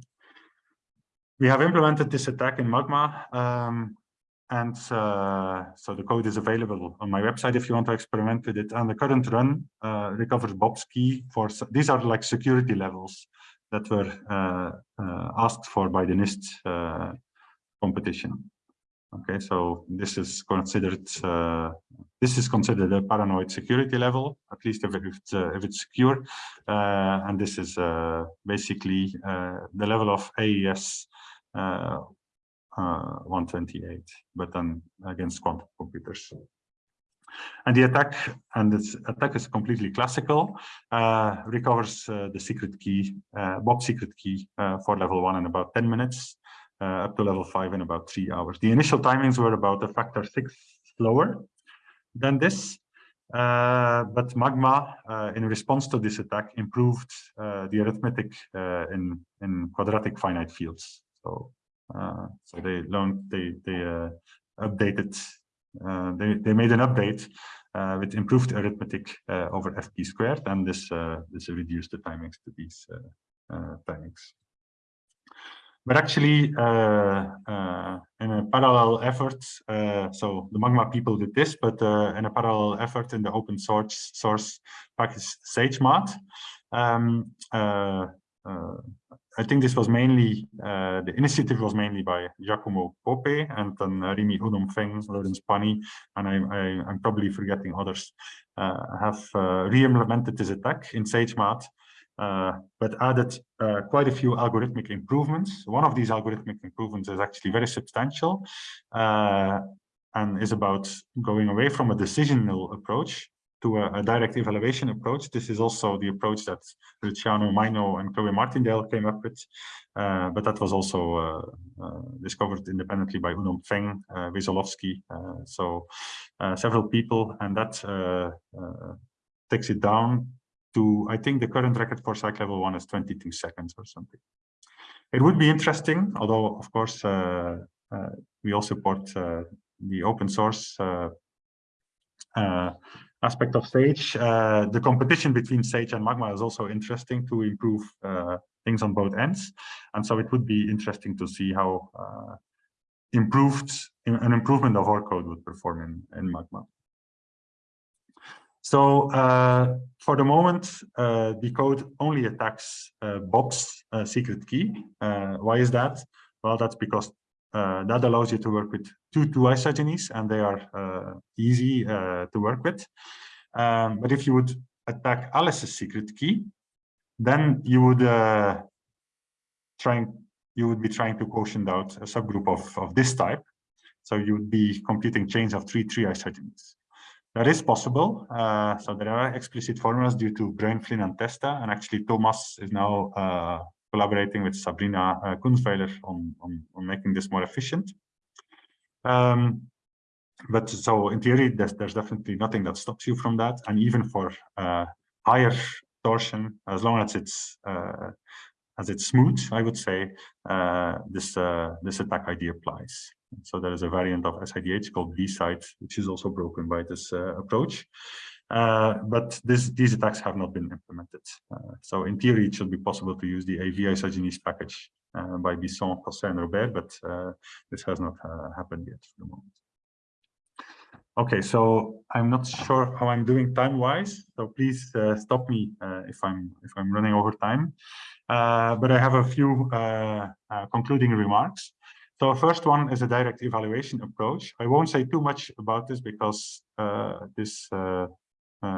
we have implemented this attack in Magma, um, and uh, so the code is available on my website if you want to experiment with it. And the current run uh, recovers Bob's key for these are like security levels that were uh, uh asked for by the NIST uh, competition. Okay, so this is considered uh, this is considered a paranoid security level, at least if it's uh, if it's secure, uh, and this is basically the level of AES uh, 128, but then against quantum computers. And the attack, and this attack is completely classical, recovers the secret key, Bob secret key for level one in about 10 minutes uh, up to level five in about three hours. The initial timings were about a factor six slower than this, uh, but Magma, uh, in response to this attack, improved uh, the arithmetic uh, in in quadratic finite fields. So, uh, so they learned they they updated Uh, they they made an update uh, with improved arithmetic uh, over fp squared, and this this reduced the timings to these timings. But actually, uh, uh, in a parallel effort, uh, so the Magma people did this, but in a parallel effort in the open source source package SageMath, um, I think this was mainly, uh, the initiative was mainly by Giacomo Pope and then uh, Rimi Udom Feng, Lorenz Panny, and I, am probably forgetting others, uh, have re-implemented this attack in SageMath uh, but added uh, quite a few algorithmic improvements. One of these algorithmic improvements is actually very substantial uh, and is about going away from a decisional approach to a, a, direct evaluation approach. This is also the approach that Luciano Maino and Chloe Martindale came up with, uh, but that was also uh, uh, discovered independently by Oudompheng, uh, Wesolowski, so several people, and that takes it down to, I think the current record for SIKE level one is 22 seconds or something. It would be interesting, although of course uh, uh, we all support uh, the open source uh, uh, aspect of Sage. Uh, the competition between Sage and Magma is also interesting to improve things on both ends. And so it would be interesting to see how improved an improvement of our code would perform in, in Magma. So uh, for the moment, uh, the code only attacks uh, Bob's uh, secret key. Uh, why is that? Well, that's because uh, that allows you to work with two two isogenies, and they are easy to work with. Um, but if you would attack Alice's secret key, then you would trying you would be trying to quotient out a subgroup of of this type. So you would be computing chains of three three isogenies. That is possible. Uh, so there are explicit formulas due to Bruin, Flynn, and Testa, and actually Thomas is now uh, collaborating with Sabrina uh, Kunzweiler on, on, on, making this more efficient. Um, but so in theory, there's, there's definitely nothing that stops you from that. And even for uh, higher torsion, as long as it's uh, as it's smooth, I would say uh, this uh, this attack ID applies. So there is a variant of SIDH called B-SIDH, which is also broken by this uh, approach. Uh, but this, these attacks have not been implemented. Uh, so in theory, it should be possible to use the AVIsogenies package uh, by Bisson, Cosset, and Robert, but this has not happened yet for the moment. Okay, so I'm not sure how I'm doing time-wise, so please uh, stop me uh, if I'm if I'm running over time. Uh, but I have a few uh, uh, concluding remarks. So first one is a direct evaluation approach. I won't say too much about this because uh, this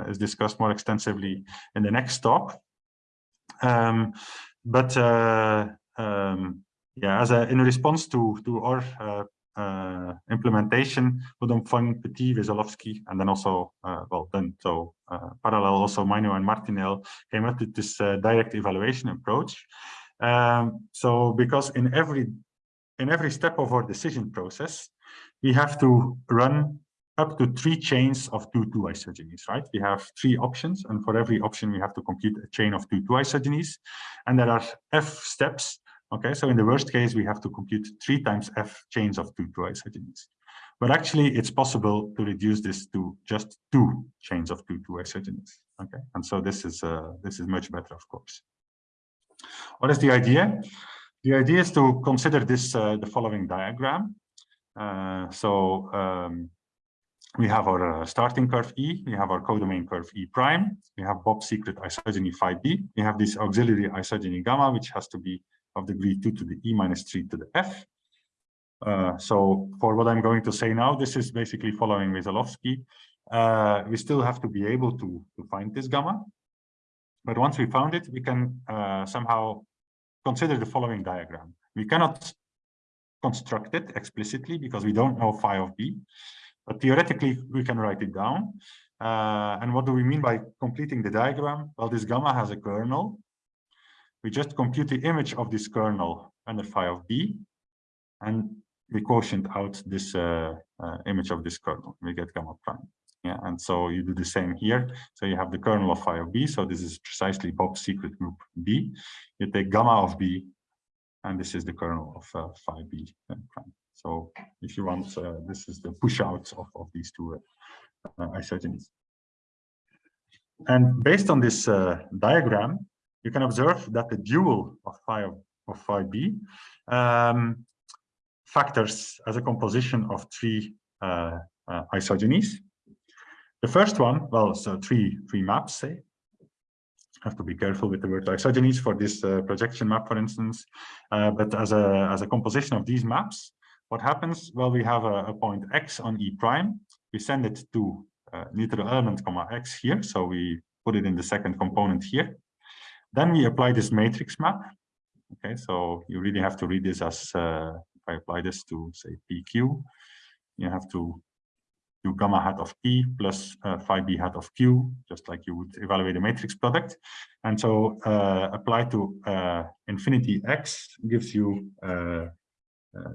is discussed more extensively in the next talk. Um, but um, yeah, as a in response to to our uh, implementation, Budom Petit, Wesolowski, and then also, uh, well, then so uh, parallel also Maino and Martindale came up with this uh, direct evaluation approach. Um, so because in every in every step of our decision process, we have to run up to three chains of two two isogenies, right? We have three options, and for every option, we have to compute a chain of two two isogenies. and there are f steps Okay, so in the worst case, we have to compute three times f chains of two two isogenies. But actually, it's possible to reduce this to just two chains of two two isogenies. Okay, and so this is uh, this is much better, of course. What is the idea? The idea is to consider this uh, the following diagram. Uh, so um, we have our uh, starting curve E, we have our codomain curve E prime, we have Bob secret isogeny phi b, we have this auxiliary isogeny gamma, which has to be of degree 2 to the e minus 3 to the f. Uh, so for what I'm going to say now, this is basically following Wesolowski. Uh, we still have to be able to, to find this gamma. But once we found it, we can uh, somehow consider the following diagram. We cannot construct it explicitly because we don't know phi of b, but theoretically we can write it down. Uh, and what do we mean by completing the diagram? Well, this gamma has a kernel we just compute the image of this kernel under phi of b, and we quotient out this uh, uh, image of this kernel. We get gamma prime. Yeah, and so you do the same here. So you have the kernel of phi of b. So this is precisely Bob's secret group b. You take gamma of b, and this is the kernel of uh, phi b prime. So if you want, uh, this is the push out of, of these two uh, isogenies. And based on this uh, diagram, you can observe that the dual of phi of, phi b um, factors as a composition of three uh, uh, isogenies. The first one, well, so three three maps, say. Have to be careful with the word isogenies for this uh, projection map, for instance. But as a as a composition of these maps, what happens? Well, we have a, a point x on e prime. We send it to uh, neutral element comma x here, so we put it in the second component here. Then we apply this matrix map. Okay, so you really have to read this as uh, if I apply this to say PQ, you have to do gamma hat of P plus uh, phi B hat of Q, just like you would evaluate a matrix product. And so uh, apply to uh, infinity X gives you uh,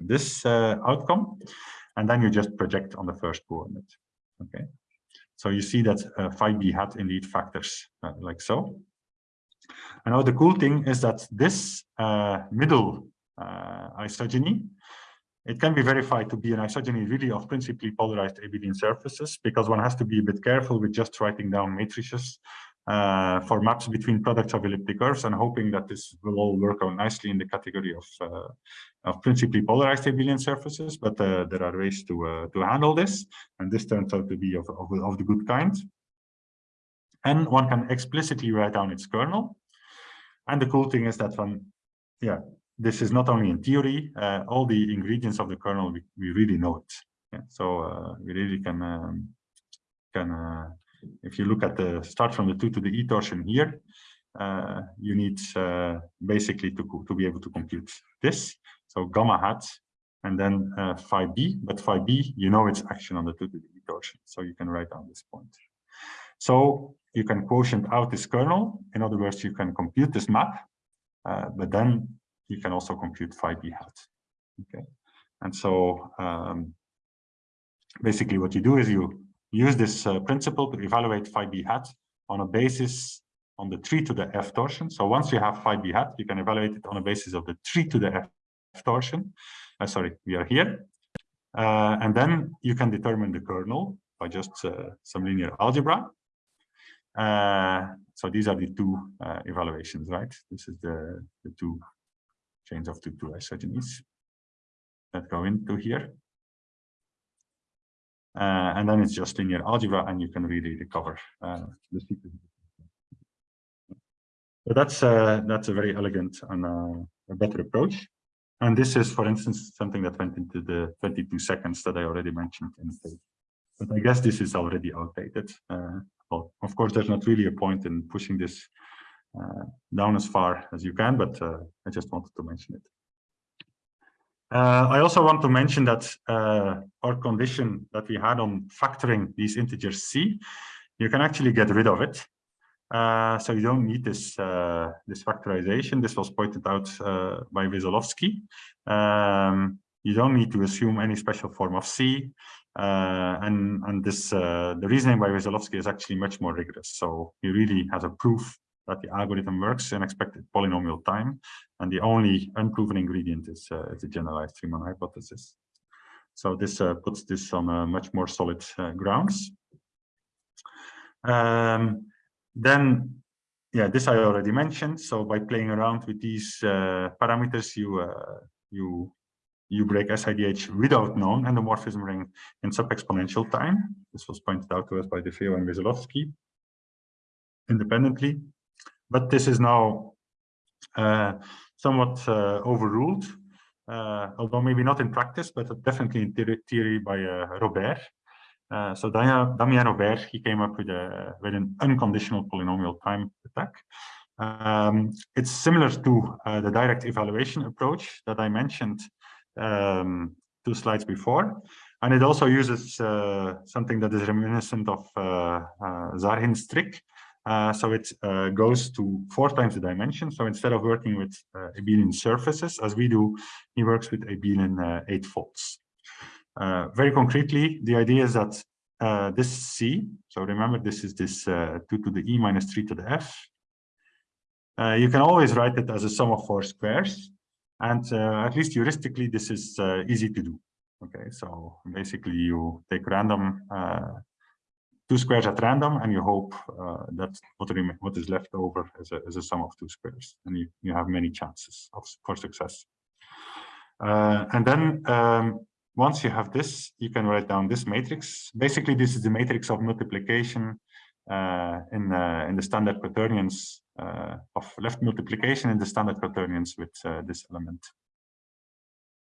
this uh, outcome. And then you just project on the first coordinate. Okay. So you see that phi B hat indeed factors like so. And now the cool thing is that this uh, middle uh, isogeny, it can be verified to be an isogeny really of principally polarized abelian surfaces because one has to be a bit careful with just writing down matrices uh, for maps between products of elliptic curves and hoping that this will all work out nicely in the category of, uh, of principally polarized abelian surfaces. But uh, there are ways to uh, to handle this, and this turns out to be of, of, of the good kind. And one can explicitly write down its kernel. And the cool thing is that one, yeah, this is not only in theory, uh, all the ingredients of the kernel, we, we really know it. Yeah, so uh, we really can, um, can if you look at the start from the 2 to the e torsion here, uh, you need uh, basically to, to be able to compute this. So gamma hat and then uh, phi b, but phi b, you know its action on the 2 to the e torsion. So you can write down this point. So you can quotient out this kernel. In other words, you can compute this map, uh, but then you can also compute phi b hat. Okay, and so um, basically what you do is you use this uh, principle to evaluate phi b hat on a basis on the 3 to the f torsion. So once you have phi b hat, you can evaluate it on a basis of the 3 to the f torsion. Uh, sorry, we are here. Uh, and then you can determine the kernel by just uh, some linear algebra. Uh, so these are the two uh, evaluations, right? This is the, the two chains of two, two isogenies that go into here. Uh, and then it's just linear algebra and you can really recover uh, the sequence. So that's uh, that's a very elegant and uh, a better approach. And this is, for instance, something that went into the 22 seconds that I already mentioned in the page. But I guess this is already outdated. Uh, well, of course, there's not really a point in pushing this uh, down as far as you can, but I just wanted to mention it. Uh, I also want to mention that uh, our condition that we had on factoring these integers c, you can actually get rid of it. Uh, so you don't need this uh, this factorization. This was pointed out uh, by Wesołowski. Um, you don't need to assume any special form of c, and and this the reasoning by Wesołowski is actually much more rigorous. So he really has a proof that the algorithm works in expected polynomial time. And the only unproven ingredient is, uh, is the generalized Riemann hypothesis. So this uh, puts this on much more solid uh, grounds. Um, then, yeah, this I already mentioned. So by playing around with these uh, parameters, you uh, you you break SIDH without known endomorphism ring in sub-exponential time. This was pointed out to us by De Feo and Wesołowski independently but this is now uh, somewhat uh, overruled, uh, although maybe not in practice, but definitely in theory, by Robert. Uh, so Damien Robert, he came up with a with an unconditional polynomial time attack. Um, it's similar to uh, the direct evaluation approach that I mentioned um, two slides before, and it also uses uh, something that is reminiscent of Zarhin's trick, uh, so it uh, goes to four times the dimension. So instead of working with uh, abelian surfaces, as we do, he works with abelian uh, folds. Uh, very concretely, the idea is that this C, so remember this is this 2 to the E minus 3 to the F. you can always write it as a sum of four squares. And at least heuristically, this is easy to do. Okay, so basically you take random two squares at random and you hope uh, that what, what is left over is a, is a sum of two squares and you, you have many chances of, for success. Uh, and then um, once you have this, you can write down this matrix. Basically, this is the matrix of multiplication uh, in, uh, in the standard quaternions uh, of left multiplication in the standard quaternions with uh, this element.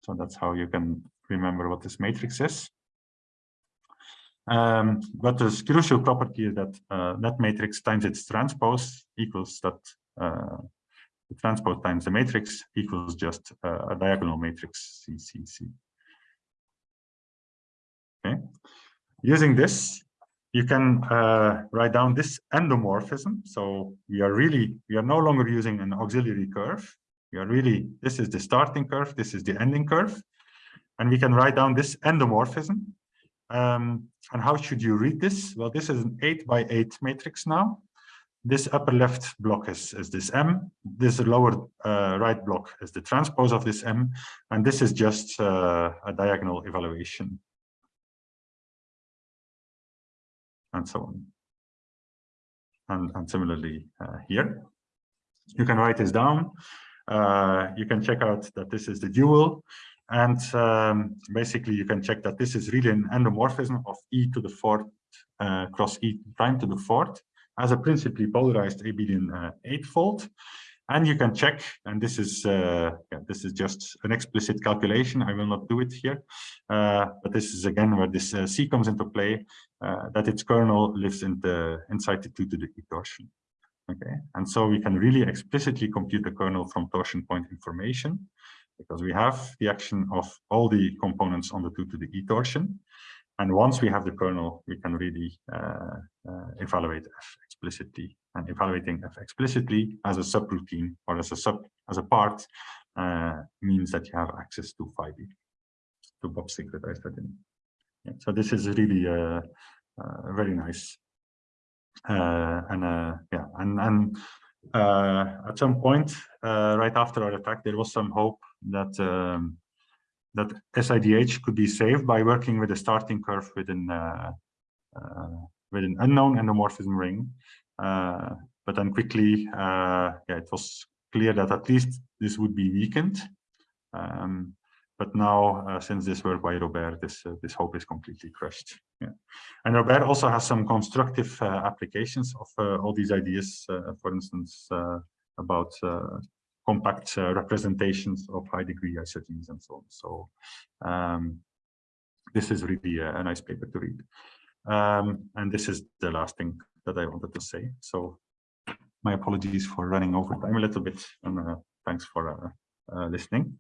So that's how you can remember what this matrix is. Um, but the crucial property is that uh, that matrix times its transpose equals that uh, the transpose times the matrix equals just uh, a diagonal matrix CCC. Okay. Using this, you can uh, write down this endomorphism. So we are really, we are no longer using an auxiliary curve. We are really, this is the starting curve, this is the ending curve. And we can write down this endomorphism um, and how should you read this? Well, this is an eight by eight matrix now. This upper left block is, is this M. This lower uh, right block is the transpose of this M. And this is just uh, a diagonal evaluation. And so on. And, and similarly uh, here. You can write this down. Uh, you can check out that this is the dual. And um, basically, you can check that this is really an endomorphism of e to the fourth uh, cross e prime to the fourth as a principally polarized abelian uh, eightfold. And you can check, and this is uh, yeah, this is just an explicit calculation. I will not do it here, uh, but this is again where this uh, c comes into play. Uh, that its kernel lives in the inside the two to the e torsion. Okay, and so we can really explicitly compute the kernel from torsion point information because we have the action of all the components on the 2 to the e torsion. And once we have the kernel, we can really uh, uh, evaluate f explicitly. And evaluating f explicitly as a subroutine or as a sub as a part uh, means that you have access to phi b, to Bob's secret identity. Yeah, so this is really uh, uh, very nice. Uh, and yeah, and and at some point, right after our attack, there was some hope that um, that SIDH could be saved by working with a starting curve within uh, uh, with an unknown endomorphism ring. Uh, but then quickly, uh, yeah, it was clear that at least this would be weakened. Um, but now, uh, since this work by Robert, this uh, this hope is completely crushed. Yeah. And Robert also has some constructive applications of all these ideas. for instance, about compact uh, representations of high degree isogenies and so on. So um, this is really a, a nice paper to read. Um, and this is the last thing that I wanted to say. So my apologies for running over time a little bit and uh, thanks for uh, listening.